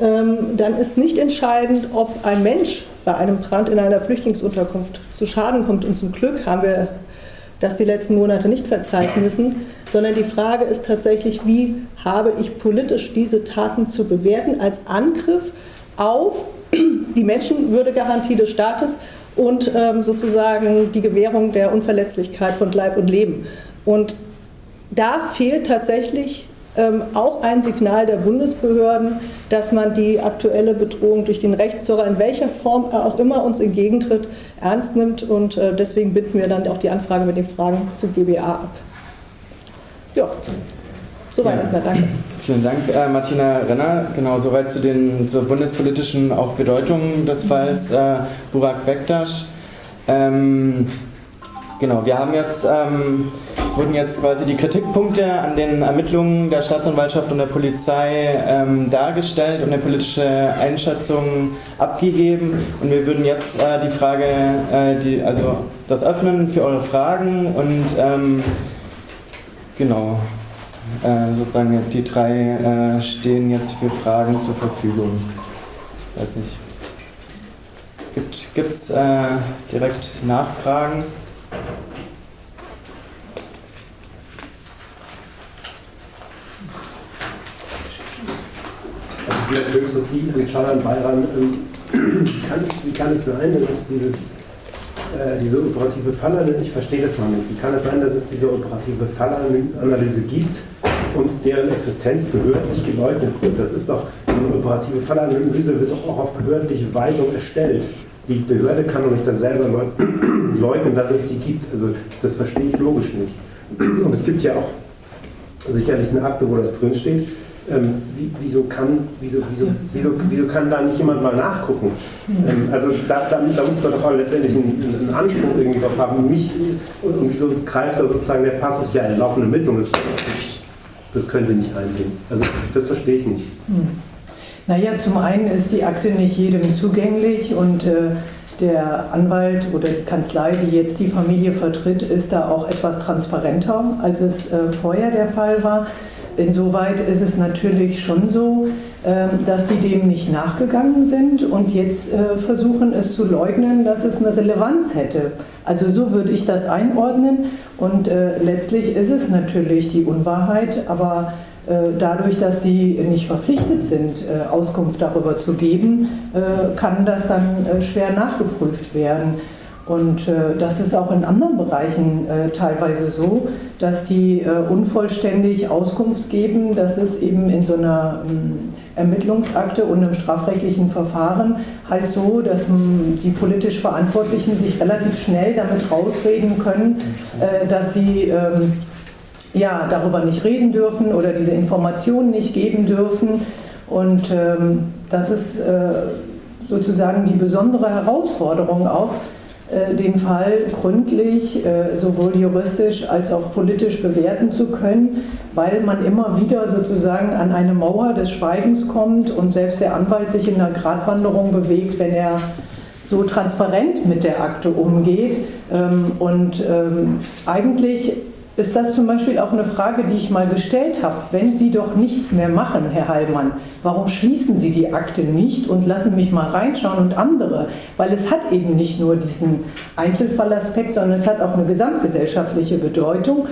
ähm, dann ist nicht entscheidend, ob ein Mensch bei einem Brand in einer Flüchtlingsunterkunft zu Schaden kommt. Und zum Glück haben wir das die letzten Monate nicht verzeichnen müssen, sondern die Frage ist tatsächlich, wie habe ich politisch diese Taten zu bewerten als Angriff auf [CLEARS THROAT] die Menschenwürdegarantie des Staates und ähm, sozusagen die Gewährung der Unverletzlichkeit von Leib und Leben. Und da fehlt tatsächlich ähm, auch ein Signal der Bundesbehörden, dass man die aktuelle Bedrohung durch den Rechtsterror, in welcher Form auch immer uns entgegentritt, ernst nimmt. Und äh, deswegen bitten wir dann auch die Anfrage mit den Fragen zu GBA ab. Ja, soweit ja. erstmal. Danke. Vielen Dank, äh, Martina Renner. Genau, soweit zu den zur bundespolitischen auch Bedeutungen des Falls äh, Burak Bektasch. Ähm, genau, wir haben jetzt ähm, wurden jetzt quasi die Kritikpunkte an den Ermittlungen der Staatsanwaltschaft und der Polizei ähm, dargestellt und eine politische Einschätzung abgegeben. Und wir würden jetzt äh, die Frage, äh, die, also das öffnen für eure Fragen und ähm, genau, äh, sozusagen die drei äh, stehen jetzt für Fragen zur Verfügung. Weiß nicht. Gibt es äh, direkt Nachfragen? vielleicht höchstens die an Schalan Bayram. Ähm, [CLEARS THROAT] wie kann es sein, dass es dieses, äh, diese operative Fallanalyse, ich verstehe das noch nicht, wie kann es sein, dass es diese operative Fallanalyse gibt, und deren Existenz behördlich geleugnet wird. Das ist doch eine operative Fallanalyse, wird doch auch auf behördliche Weisung erstellt. Die Behörde kann doch nicht dann selber [CLEARS THROAT] leugnen, dass es die gibt. Also das verstehe ich logisch nicht. Und es gibt ja auch sicherlich eine Akte, wo das drinsteht. Ähm, wie, wieso, kann, wieso, wieso, wieso, wieso kann da nicht jemand mal nachgucken? Ähm, also da, da, da muss man doch auch letztendlich einen, einen Anspruch irgendwie drauf haben. Mich, und wieso greift da sozusagen der Passus ja eine laufende Ermittlung? Das, das können Sie nicht einsehen. Also das verstehe ich nicht. Hm. Naja, zum einen ist die Akte nicht jedem zugänglich und äh, der Anwalt oder die Kanzlei, die jetzt die Familie vertritt, ist da auch etwas transparenter, als es äh, vorher der Fall war. Insoweit ist es natürlich schon so, ähm, dass die dem nicht nachgegangen sind und jetzt äh, versuchen es zu leugnen, dass es eine Relevanz hätte. Also so würde ich das einordnen und äh, letztlich ist es natürlich die Unwahrheit, aber äh, dadurch, dass sie nicht verpflichtet sind, Auskunft darüber zu geben, kann das dann schwer nachgeprüft werden. Und äh, das ist auch in anderen Bereichen äh, teilweise so, dass die äh, unvollständig Auskunft geben, dass es eben in so einer ähm, Ermittlungsakte und im strafrechtlichen Verfahren halt so, dass ähm, die politisch Verantwortlichen sich relativ schnell damit rausreden können, äh, dass sie ähm, ja, darüber nicht reden dürfen oder diese Informationen nicht geben dürfen. Und ähm, das ist äh, sozusagen die besondere Herausforderung auch, den Fall gründlich, äh, sowohl juristisch als auch politisch bewerten zu können, weil man immer wieder sozusagen an eine Mauer des Schweigens kommt und selbst der Anwalt sich in einer Gratwanderung bewegt, wenn er so transparent mit der Akte umgeht. Ähm, und ähm, eigentlich ist das zum Beispiel auch eine Frage, die ich mal gestellt habe. Wenn Sie doch nichts mehr machen, Herr Heilmann, warum schließen Sie die Akte nicht und lassen mich mal reinschauen und andere? Weil es hat eben nicht nur diesen Einzelfallaspekt, sondern es hat auch eine gesamtgesellschaftliche Bedeutung.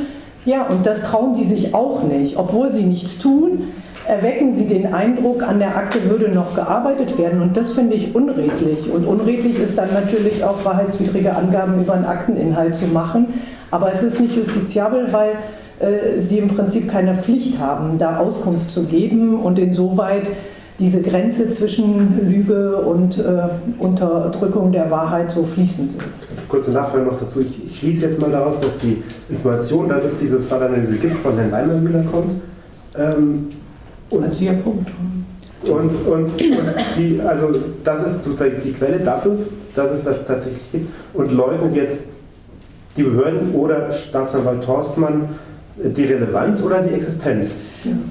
Ja, und das trauen die sich auch nicht. Obwohl sie nichts tun, erwecken sie den Eindruck, an der Akte würde noch gearbeitet werden. Und das finde ich unredlich. Und unredlich ist dann natürlich auch wahrheitswidrige Angaben über einen Akteninhalt zu machen. Aber es ist nicht justiziabel, weil äh, sie im Prinzip keine Pflicht haben, da Auskunft zu geben und insoweit diese Grenze zwischen Lüge und äh, Unterdrückung der Wahrheit so fließend ist. Kurze Nachfrage noch dazu. Ich, ich, schließe jetzt mal daraus, dass die Information, dass es diese Fallanalyse gibt, von Herrn Leimermüller kommt. Ähm, und, Hat sie hervorgetragen. Und, und, und die, also das ist sozusagen die Quelle dafür, dass es das tatsächlich gibt und leugnet jetzt die Behörden oder Staatsanwalt Torstmann die Relevanz oder die Existenz?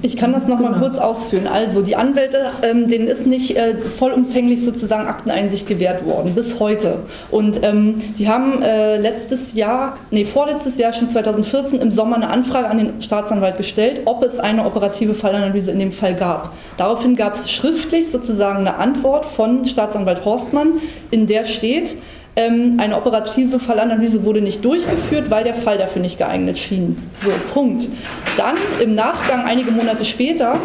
Ich kann das noch genau. mal kurz ausführen. Also die Anwälte, ähm, denen ist nicht äh, vollumfänglich sozusagen Akteneinsicht gewährt worden, bis heute. Und ähm, die haben äh, letztes Jahr, nee, vorletztes Jahr, schon 2014 im Sommer eine Anfrage an den Staatsanwalt gestellt, ob es eine operative Fallanalyse in dem Fall gab. Daraufhin gab es schriftlich sozusagen eine Antwort von Staatsanwalt Horstmann, in der steht, eine operative Fallanalyse wurde nicht durchgeführt, weil der Fall dafür nicht geeignet schien. So, Punkt. Dann im Nachgang, einige Monate später,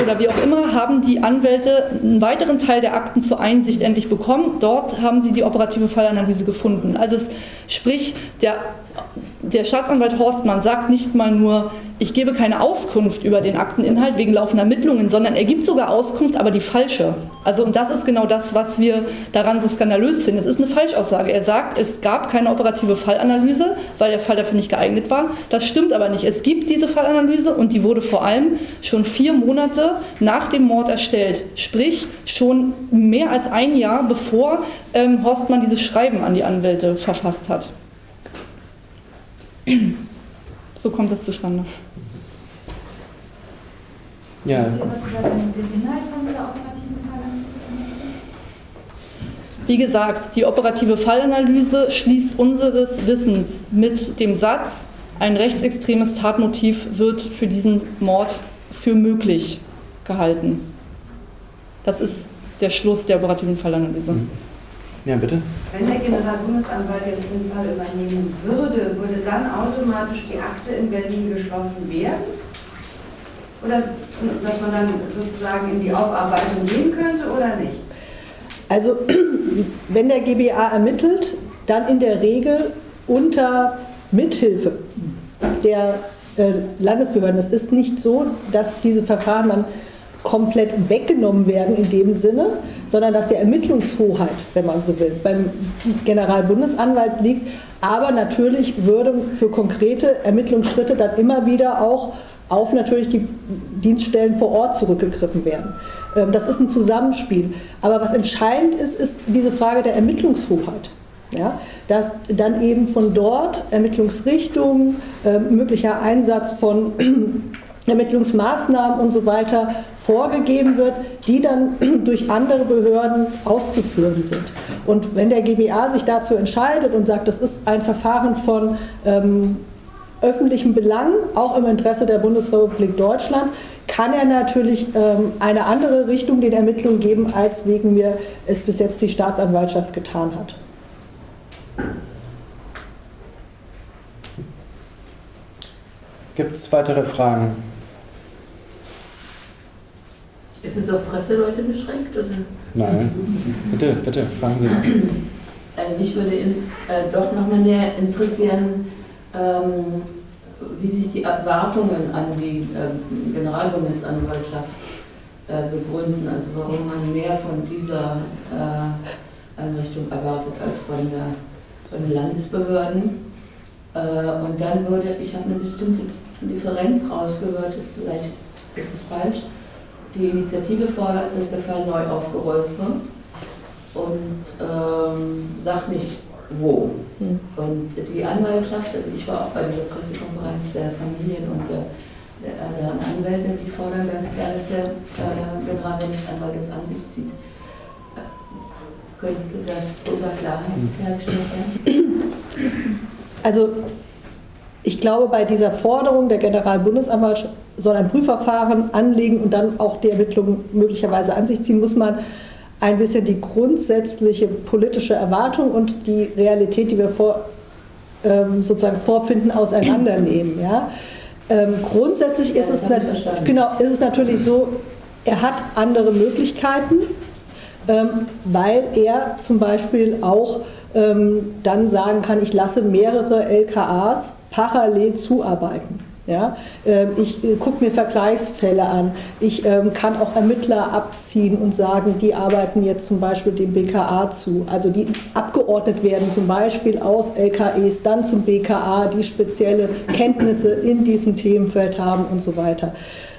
oder wie auch immer, haben die Anwälte einen weiteren Teil der Akten zur Einsicht endlich bekommen. Dort haben sie die operative Fallanalyse gefunden. Also es, sprich, der der Staatsanwalt Horstmann sagt nicht mal nur, ich gebe keine Auskunft über den Akteninhalt wegen laufender Ermittlungen, sondern er gibt sogar Auskunft, aber die falsche. Also und das ist genau das, was wir daran so skandalös finden. Es ist eine Falschaussage. Er sagt, es gab keine operative Fallanalyse, weil der Fall dafür nicht geeignet war. Das stimmt aber nicht. Es gibt diese Fallanalyse und die wurde vor allem schon vier Monate nach dem Mord erstellt. Sprich, schon mehr als ein Jahr bevor ähm, Horstmann dieses Schreiben an die Anwälte verfasst hat. [CLEARS THROAT] So kommt das zustande. Ja. Wie gesagt, die operative Fallanalyse schließt unseres Wissens mit dem Satz, ein rechtsextremes Tatmotiv wird für diesen Mord für möglich gehalten. Das ist der Schluss der operativen Fallanalyse. Mhm. Ja, bitte. Wenn der Generalbundesanwalt jetzt den Fall übernehmen würde, würde dann automatisch die Akte in Berlin geschlossen werden? Oder dass man dann sozusagen in die Aufarbeitung gehen könnte oder nicht? Also, [CLEARS THROAT] wenn der GBA ermittelt, dann in der Regel unter Mithilfe der äh, Landesbehörden. Es ist nicht so, dass diese Verfahren dann komplett weggenommen werden in dem Sinne, sondern dass die Ermittlungshoheit, wenn man so will, beim Generalbundesanwalt liegt. Aber natürlich würde für konkrete Ermittlungsschritte dann immer wieder auch auf natürlich die Dienststellen vor Ort zurückgegriffen werden. Ähm, das ist ein Zusammenspiel. Aber was entscheidend ist, ist diese Frage der Ermittlungshoheit. Ja, dass dann eben von dort Ermittlungsrichtungen, äh, möglicher Einsatz von Ermittlungsmaßnahmen und so weiter vorgegeben wird, die dann [CLEARS THROAT] durch andere Behörden auszuführen sind. Und wenn der GBA sich dazu entscheidet und sagt, das ist ein Verfahren von ähm, öffentlichem Belang, auch im Interesse der Bundesrepublik Deutschland, kann er natürlich ähm, eine andere Richtung den Ermittlungen geben, als wegen mir es bis jetzt die Staatsanwaltschaft getan hat. Gibt es weitere Fragen? Ist es auf Presseleute beschränkt? Oder? Nein. Bitte, bitte, fragen Sie. Äh, mich würde äh, doch nochmal näher interessieren, ähm, wie sich die Erwartungen an die äh, Generalbundesanwaltschaft äh, begründen, also warum man mehr von dieser äh, Einrichtung erwartet als von, der, von den Landesbehörden. Äh, und dann würde, ich habe eine bestimmte Differenz rausgehört, vielleicht ist es falsch, die Initiative fordert, dass der Fall neu aufgerollt wird und ähm, sagt nicht, wo. Mhm. Und die Anwaltschaft, also ich war auch bei dieser Pressekonferenz der Familien und der, der anderen Anwälte, die fordern ganz klar, dass der äh, Generalbundesanwalt das an sich zieht. Äh, könnte darüber Klarheit hergestellt werden? Also ich glaube, bei dieser Forderung der Generalbundesanwalt soll ein Prüfverfahren anlegen und dann auch die Ermittlungen möglicherweise an sich ziehen, muss man ein bisschen die grundsätzliche politische Erwartung und die Realität, die wir vor, ähm, sozusagen vorfinden, auseinandernehmen. Ja? Ähm, grundsätzlich ja, ist, es genau, ist es natürlich so, er hat andere Möglichkeiten, ähm, weil er zum Beispiel auch ähm, dann sagen kann, ich lasse mehrere LKAs parallel zuarbeiten. Ja, ähm, ich äh, gucke mir Vergleichsfälle an. Ich ähm, kann auch Ermittler abziehen und sagen, die arbeiten jetzt zum Beispiel dem BKA zu. Also die abgeordnet werden zum Beispiel aus LKEs dann zum BKA, die spezielle Kenntnisse in diesem Themenfeld haben und so weiter.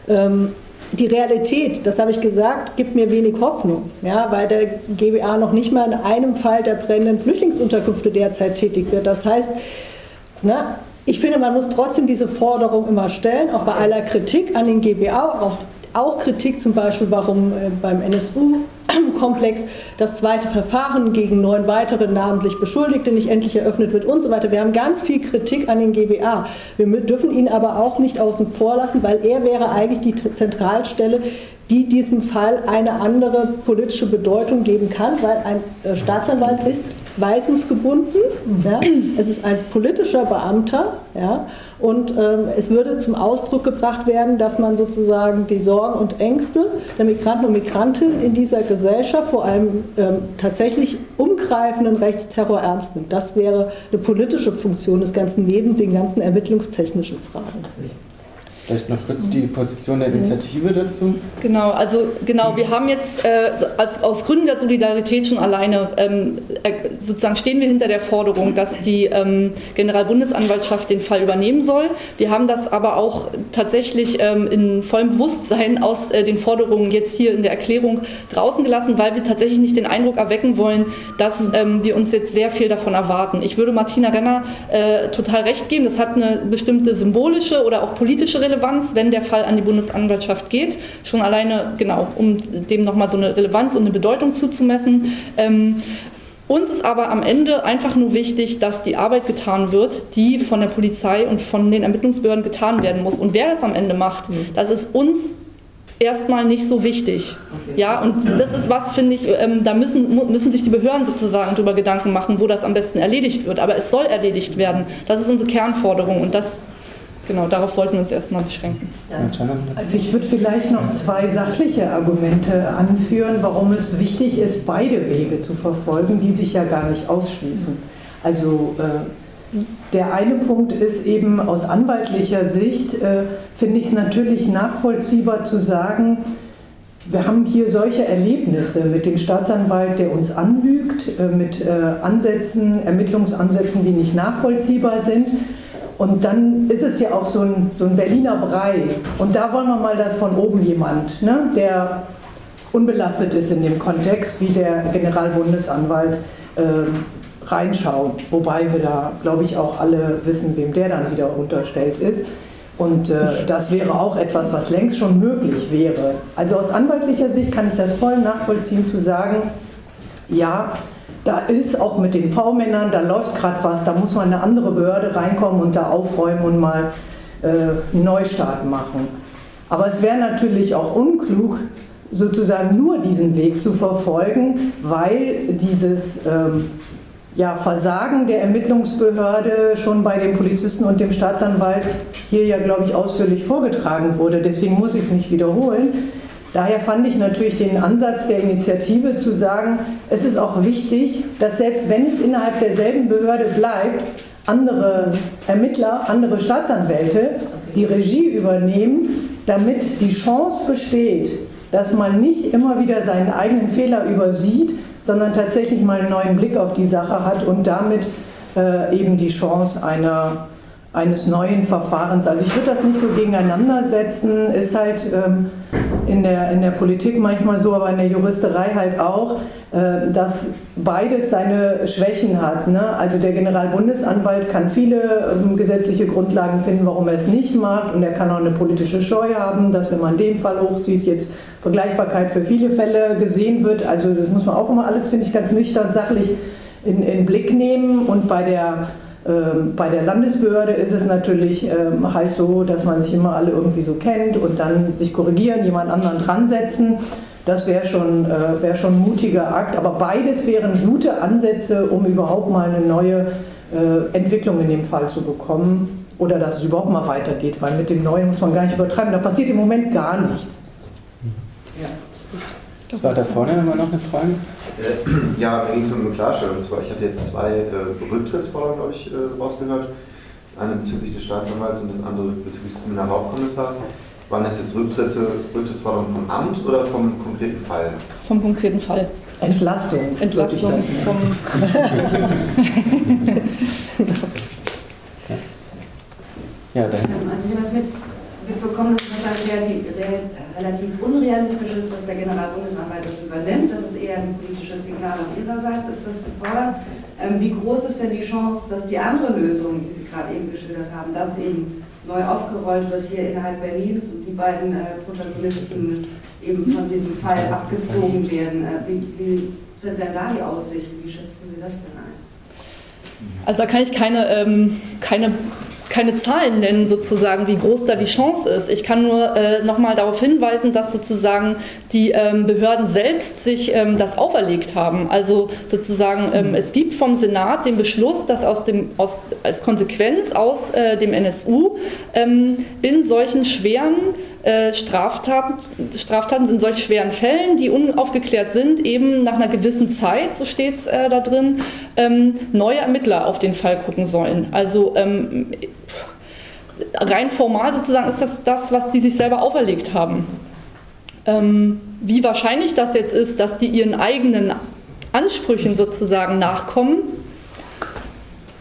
Ähm, die Realität, das habe ich gesagt, gibt mir wenig Hoffnung, ja, weil der GBA noch nicht mal in einem Fall der brennenden Flüchtlingsunterkünfte derzeit tätig wird. Das heißt, na, ich finde, man muss trotzdem diese Forderung immer stellen, auch bei aller Kritik an den GBA, auch, auch Kritik zum Beispiel, warum äh, beim NSU-Komplex das zweite Verfahren gegen neun weitere namentlich Beschuldigte nicht endlich eröffnet wird und so weiter. Wir haben ganz viel Kritik an den GBA. Wir dürfen ihn aber auch nicht außen vor lassen, weil er wäre eigentlich die Zentralstelle, die diesem Fall eine andere politische Bedeutung geben kann, weil ein äh, Staatsanwalt ist weisungsgebunden. Ja. Es ist ein politischer Beamter ja. und ähm, es würde zum Ausdruck gebracht werden, dass man sozusagen die Sorgen und Ängste der Migranten und Migrantinnen in dieser Gesellschaft, vor allem ähm, tatsächlich umgreifenden Rechtsterror ernst nimmt. Das wäre eine politische Funktion des Ganzen neben den ganzen ermittlungstechnischen Fragen. Vielleicht noch kurz die Position der Initiative dazu. Genau, also genau, wir haben jetzt äh, als, aus Gründen der Solidarität schon alleine ähm, äh, sozusagen stehen wir hinter der Forderung, dass die ähm, Generalbundesanwaltschaft den Fall übernehmen soll. Wir haben das aber auch tatsächlich ähm, in vollem Bewusstsein aus äh, den Forderungen jetzt hier in der Erklärung draußen gelassen, weil wir tatsächlich nicht den Eindruck erwecken wollen, dass ähm, wir uns jetzt sehr viel davon erwarten. Ich würde Martina Renner äh, total recht geben, das hat eine bestimmte symbolische oder auch politische Relevanz Relevanz, wenn der Fall an die Bundesanwaltschaft geht. Schon alleine, genau, um dem nochmal so eine Relevanz und eine Bedeutung zuzumessen. Ähm, uns ist aber am Ende einfach nur wichtig, dass die Arbeit getan wird, die von der Polizei und von den Ermittlungsbehörden getan werden muss. Und wer das am Ende macht, mhm. das ist uns erstmal nicht so wichtig. Okay. Ja, und das ist was, finde ich, ähm, da müssen, müssen sich die Behörden sozusagen darüber Gedanken machen, wo das am besten erledigt wird. Aber es soll erledigt werden. Das ist unsere Kernforderung und das genau, darauf wollten wir uns erstmal beschränken. Also ich würde vielleicht noch zwei sachliche Argumente anführen, warum es wichtig ist, beide Wege zu verfolgen, die sich ja gar nicht ausschließen. Also äh, Der eine Punkt ist eben aus anwaltlicher Sicht, äh, finde ich es natürlich nachvollziehbar zu sagen, wir haben hier solche Erlebnisse mit dem Staatsanwalt, der uns anlügt, äh, mit äh, Ansätzen, Ermittlungsansätzen, die nicht nachvollziehbar sind. Und dann ist es ja auch so ein, so ein Berliner Brei. Und da wollen wir mal, dass von oben jemand, ne, der unbelastet ist in dem Kontext, wie der Generalbundesanwalt, äh, reinschauen. Wobei wir da, glaube ich, auch alle wissen, wem der dann wieder unterstellt ist. Und äh, das wäre auch etwas, was längst schon möglich wäre. Also aus anwaltlicher Sicht kann ich das voll nachvollziehen zu sagen, ja, da ist auch mit den V-Männern, da läuft gerade was, da muss mal eine andere Behörde reinkommen und da aufräumen und mal äh, einen Neustart machen. Aber es wäre natürlich auch unklug, sozusagen nur diesen Weg zu verfolgen, weil dieses ähm, ja, Versagen der Ermittlungsbehörde schon bei dem Polizisten und dem Staatsanwalt hier ja, glaube ich, ausführlich vorgetragen wurde. Deswegen muss ich es nicht wiederholen. Daher fand ich natürlich den Ansatz der Initiative zu sagen, es ist auch wichtig, dass selbst wenn es innerhalb derselben Behörde bleibt, andere Ermittler, andere Staatsanwälte die Regie übernehmen, damit die Chance besteht, dass man nicht immer wieder seinen eigenen Fehler übersieht, sondern tatsächlich mal einen neuen Blick auf die Sache hat und damit äh, eben die Chance einer, eines neuen Verfahrens. Also ich würde das nicht so gegeneinander setzen, ist halt ähm, in, der, in der Politik manchmal so, aber in der Juristerei halt auch, äh, dass beides seine Schwächen hat. Ne? Also der Generalbundesanwalt kann viele ähm, gesetzliche Grundlagen finden, warum er es nicht macht und er kann auch eine politische Scheu haben, dass wenn man den Fall hochzieht, jetzt Vergleichbarkeit für viele Fälle gesehen wird. Also das muss man auch immer alles, finde ich, ganz nüchtern sachlich in, in Blick nehmen. Und bei der, bei der Landesbehörde ist es natürlich ähm, halt so, dass man sich immer alle irgendwie so kennt und dann sich korrigieren, jemand anderen dran setzen. Das wäre schon, äh, wär schon ein mutiger Akt. Aber beides wären gute Ansätze, um überhaupt mal eine neue äh, Entwicklung in dem Fall zu bekommen. Oder dass es überhaupt mal weitergeht, weil mit dem Neuen muss man gar nicht übertreiben. Da passiert im Moment gar nichts. Das war da vorne immer noch eine Frage? Äh, [CLEARS THROAT] ja, mir ging es um eine Klarstellung. Zwar, ich hatte jetzt zwei äh, Rücktrittsforderungen, glaube ich, äh, rausgehört. Das eine bezüglich des Staatsanwalts und das andere bezüglich des Kriminalhauptkommissars. Waren das jetzt Rücktritte, Rücktrittsforderungen vom Amt oder vom konkreten Fall? Vom konkreten Fall. Entlastung. Entlastung vom. [LAUGHS] ja, dann. Also ich habe das mit mitbekommen, dass es relativ, relativ unrealistisch ist, dass der Generalbundesanwalt das übernimmt. Ein politisches Signal auf ihrerseits, ist das zu fordern. Ähm, wie groß ist denn die Chance, dass die andere Lösung, die Sie gerade eben geschildert haben, dass eben neu aufgerollt wird hier innerhalb Berlins und die beiden äh, Protagonisten eben von diesem Fall abgezogen werden? Äh, wie, wie sind denn da die Aussichten? Wie schätzen Sie das denn ein? Also da kann ich keine, ähm, keine keine Zahlen nennen, sozusagen, wie groß da die Chance ist. Ich kann nur äh, nochmal darauf hinweisen, dass sozusagen die ähm, Behörden selbst sich ähm, das auferlegt haben. Also sozusagen, ähm, es gibt vom Senat den Beschluss, dass aus dem, aus, als Konsequenz aus äh, dem NSU ähm, in solchen schweren äh, Straftaten, Straftaten sind solch schweren Fällen, die unaufgeklärt sind, eben nach einer gewissen Zeit, so steht es äh, da drin, ähm, neue Ermittler auf den Fall gucken sollen. Also ähm, rein formal sozusagen ist das das, was die sich selber auferlegt haben. Ähm, wie wahrscheinlich das jetzt ist, dass die ihren eigenen Ansprüchen sozusagen nachkommen,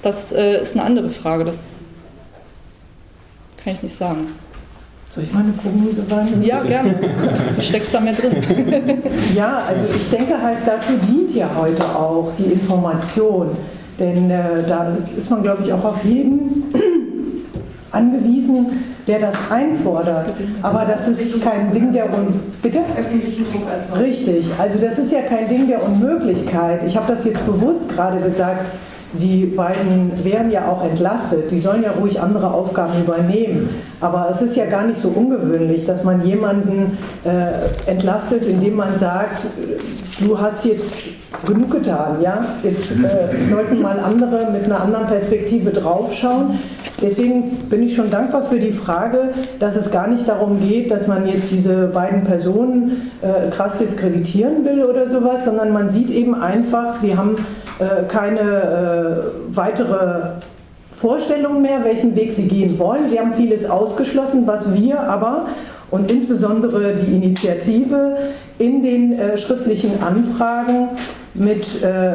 das äh, ist eine andere Frage. Das kann ich nicht sagen. Soll ich mal eine Prognose wagen? Ja, gerne. Du steckst da mehr drin. [LAUGHS] ja, also ich denke halt, dazu dient ja heute auch die Information. Denn äh, da ist man, glaube ich, auch auf jeden angewiesen, der das einfordert. Aber das ist kein Ding der Un Bitte? Richtig. Also das ist ja kein Ding der Unmöglichkeit. Ich habe das jetzt bewusst gerade gesagt die beiden wären ja auch entlastet, die sollen ja ruhig andere Aufgaben übernehmen. Aber es ist ja gar nicht so ungewöhnlich, dass man jemanden äh, entlastet, indem man sagt, du hast jetzt genug getan, ja? Jetzt äh, [LAUGHS] sollten mal andere mit einer anderen Perspektive draufschauen. Deswegen bin ich schon dankbar für die Frage, dass es gar nicht darum geht, dass man jetzt diese beiden Personen äh, krass diskreditieren will oder sowas, sondern man sieht eben einfach, sie haben keine äh, weitere Vorstellung mehr, welchen Weg sie gehen wollen. Sie haben vieles ausgeschlossen, was wir aber und insbesondere die Initiative in den äh, schriftlichen Anfragen mit äh,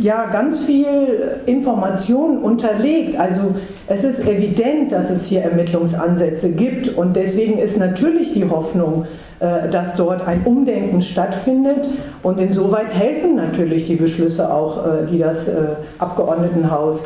ja, ganz viel Information unterlegt. Also es ist evident, dass es hier Ermittlungsansätze gibt und deswegen ist natürlich die Hoffnung, äh, dass dort ein Umdenken stattfindet und insoweit helfen natürlich die Beschlüsse auch, äh, die das äh, Abgeordnetenhaus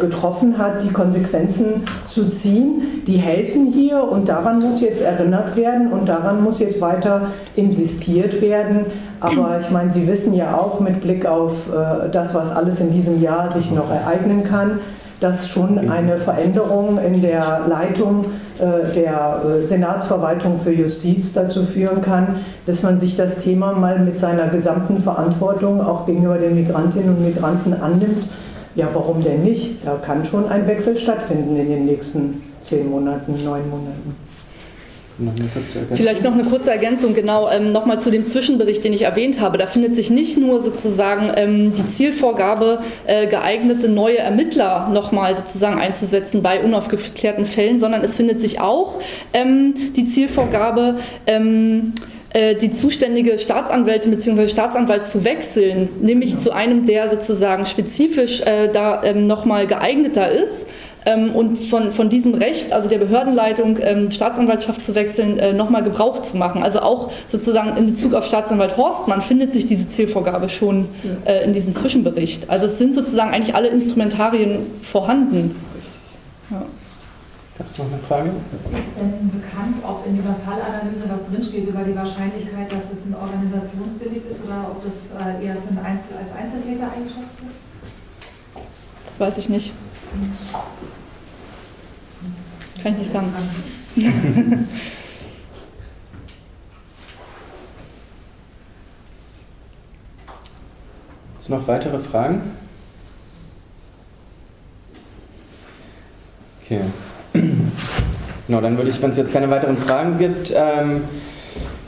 getroffen hat, die Konsequenzen zu ziehen. Die helfen hier und daran muss jetzt erinnert werden und daran muss jetzt weiter insistiert werden. Aber ich meine, Sie wissen ja auch mit Blick auf das, was alles in diesem Jahr sich noch ereignen kann, dass schon eine Veränderung in der Leitung äh, der äh, Senatsverwaltung für Justiz dazu führen kann, dass man sich das Thema mal mit seiner gesamten Verantwortung auch gegenüber den Migrantinnen und Migranten annimmt. Ja, warum denn nicht? Da kann schon ein Wechsel stattfinden in den nächsten zehn Monaten, neun Monaten. Vielleicht noch eine kurze Ergänzung, genau, ähm, nochmal zu dem Zwischenbericht, den ich erwähnt habe. Da findet sich nicht nur sozusagen ähm, die Zielvorgabe, äh, geeignete neue Ermittler nochmal sozusagen einzusetzen bei unaufgeklärten Fällen, sondern es findet sich auch ähm, die Zielvorgabe, ähm, äh, die zuständige Staatsanwältin bzw. Staatsanwalt zu wechseln, nämlich zu einem, der sozusagen spezifisch äh, da ähm, nochmal geeigneter ist und von, von diesem Recht, also der Behördenleitung, ähm, Staatsanwaltschaft zu wechseln, äh, nochmal Gebrauch zu machen. Also auch sozusagen in Bezug auf Staatsanwalt Horstmann findet sich diese Zielvorgabe schon äh, in diesem Zwischenbericht. Also es sind sozusagen eigentlich alle Instrumentarien vorhanden. Ja. Gab es noch eine Frage? Ist denn bekannt, ob in dieser Fallanalyse was drinsteht über die Wahrscheinlichkeit, dass es ein Organisationsdelikt ist oder ob das äh, eher Einzel als Einzeltäter eingeschätzt wird? Das weiß ich nicht. Kann ich nicht sagen. Jetzt noch weitere Fragen? Okay. [CLEARS THROAT] Genau, dann würde ich, wenn es jetzt keine weiteren Fragen gibt, ähm,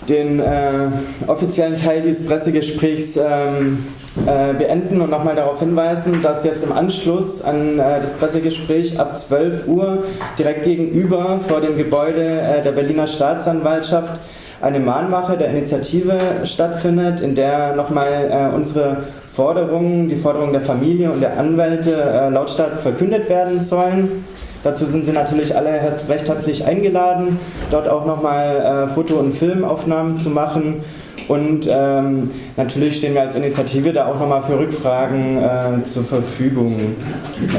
den äh, offiziellen Teil dieses Pressegesprächs ähm, äh, beenden und nochmal darauf hinweisen, dass jetzt im Anschluss an äh, das Pressegespräch ab 12 Uhr direkt gegenüber vor dem Gebäude äh, der Berliner Staatsanwaltschaft eine Mahnwache der Initiative stattfindet, in der nochmal äh, unsere Forderungen, die Forderungen der Familie und der Anwälte äh, lautstark verkündet werden sollen. Dazu sind Sie natürlich alle recht herzlich eingeladen, dort auch nochmal äh, Foto- und Filmaufnahmen zu machen. Und ähm, natürlich stehen wir als Initiative da auch nochmal für Rückfragen äh, zur Verfügung.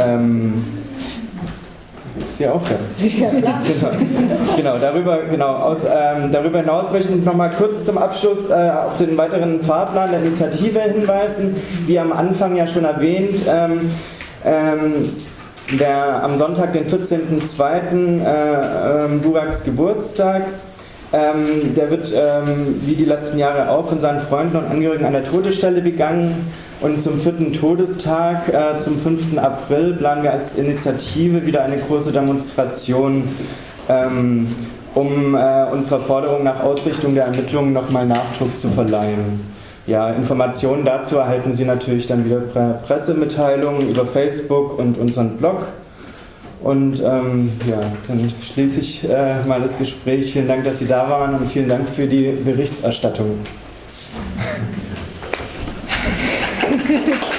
Ähm, Sie auch, [LAUGHS] ja? Genau. genau, darüber, genau aus, ähm, darüber hinaus möchte ich nochmal kurz zum Abschluss äh, auf den weiteren Fahrplan der Initiative hinweisen. Wie am Anfang ja schon erwähnt, ähm, ähm, der, am Sonntag, den 14.02., äh, äh, Buraks Geburtstag. Ähm, der wird ähm, wie die letzten Jahre auch von seinen Freunden und Angehörigen an der Todesstelle begangen. Und zum vierten Todestag, äh, zum 5. April, planen wir als Initiative wieder eine große Demonstration, ähm, um äh, unserer Forderung nach Ausrichtung der Ermittlungen nochmal Nachdruck zu verleihen. Ja, Informationen dazu erhalten Sie natürlich dann wieder per Pressemitteilungen über Facebook und unseren Blog. Und ähm, ja, dann schließe ich äh, mal das Gespräch. Vielen Dank, dass Sie da waren und vielen Dank für die Berichterstattung. [LAUGHS]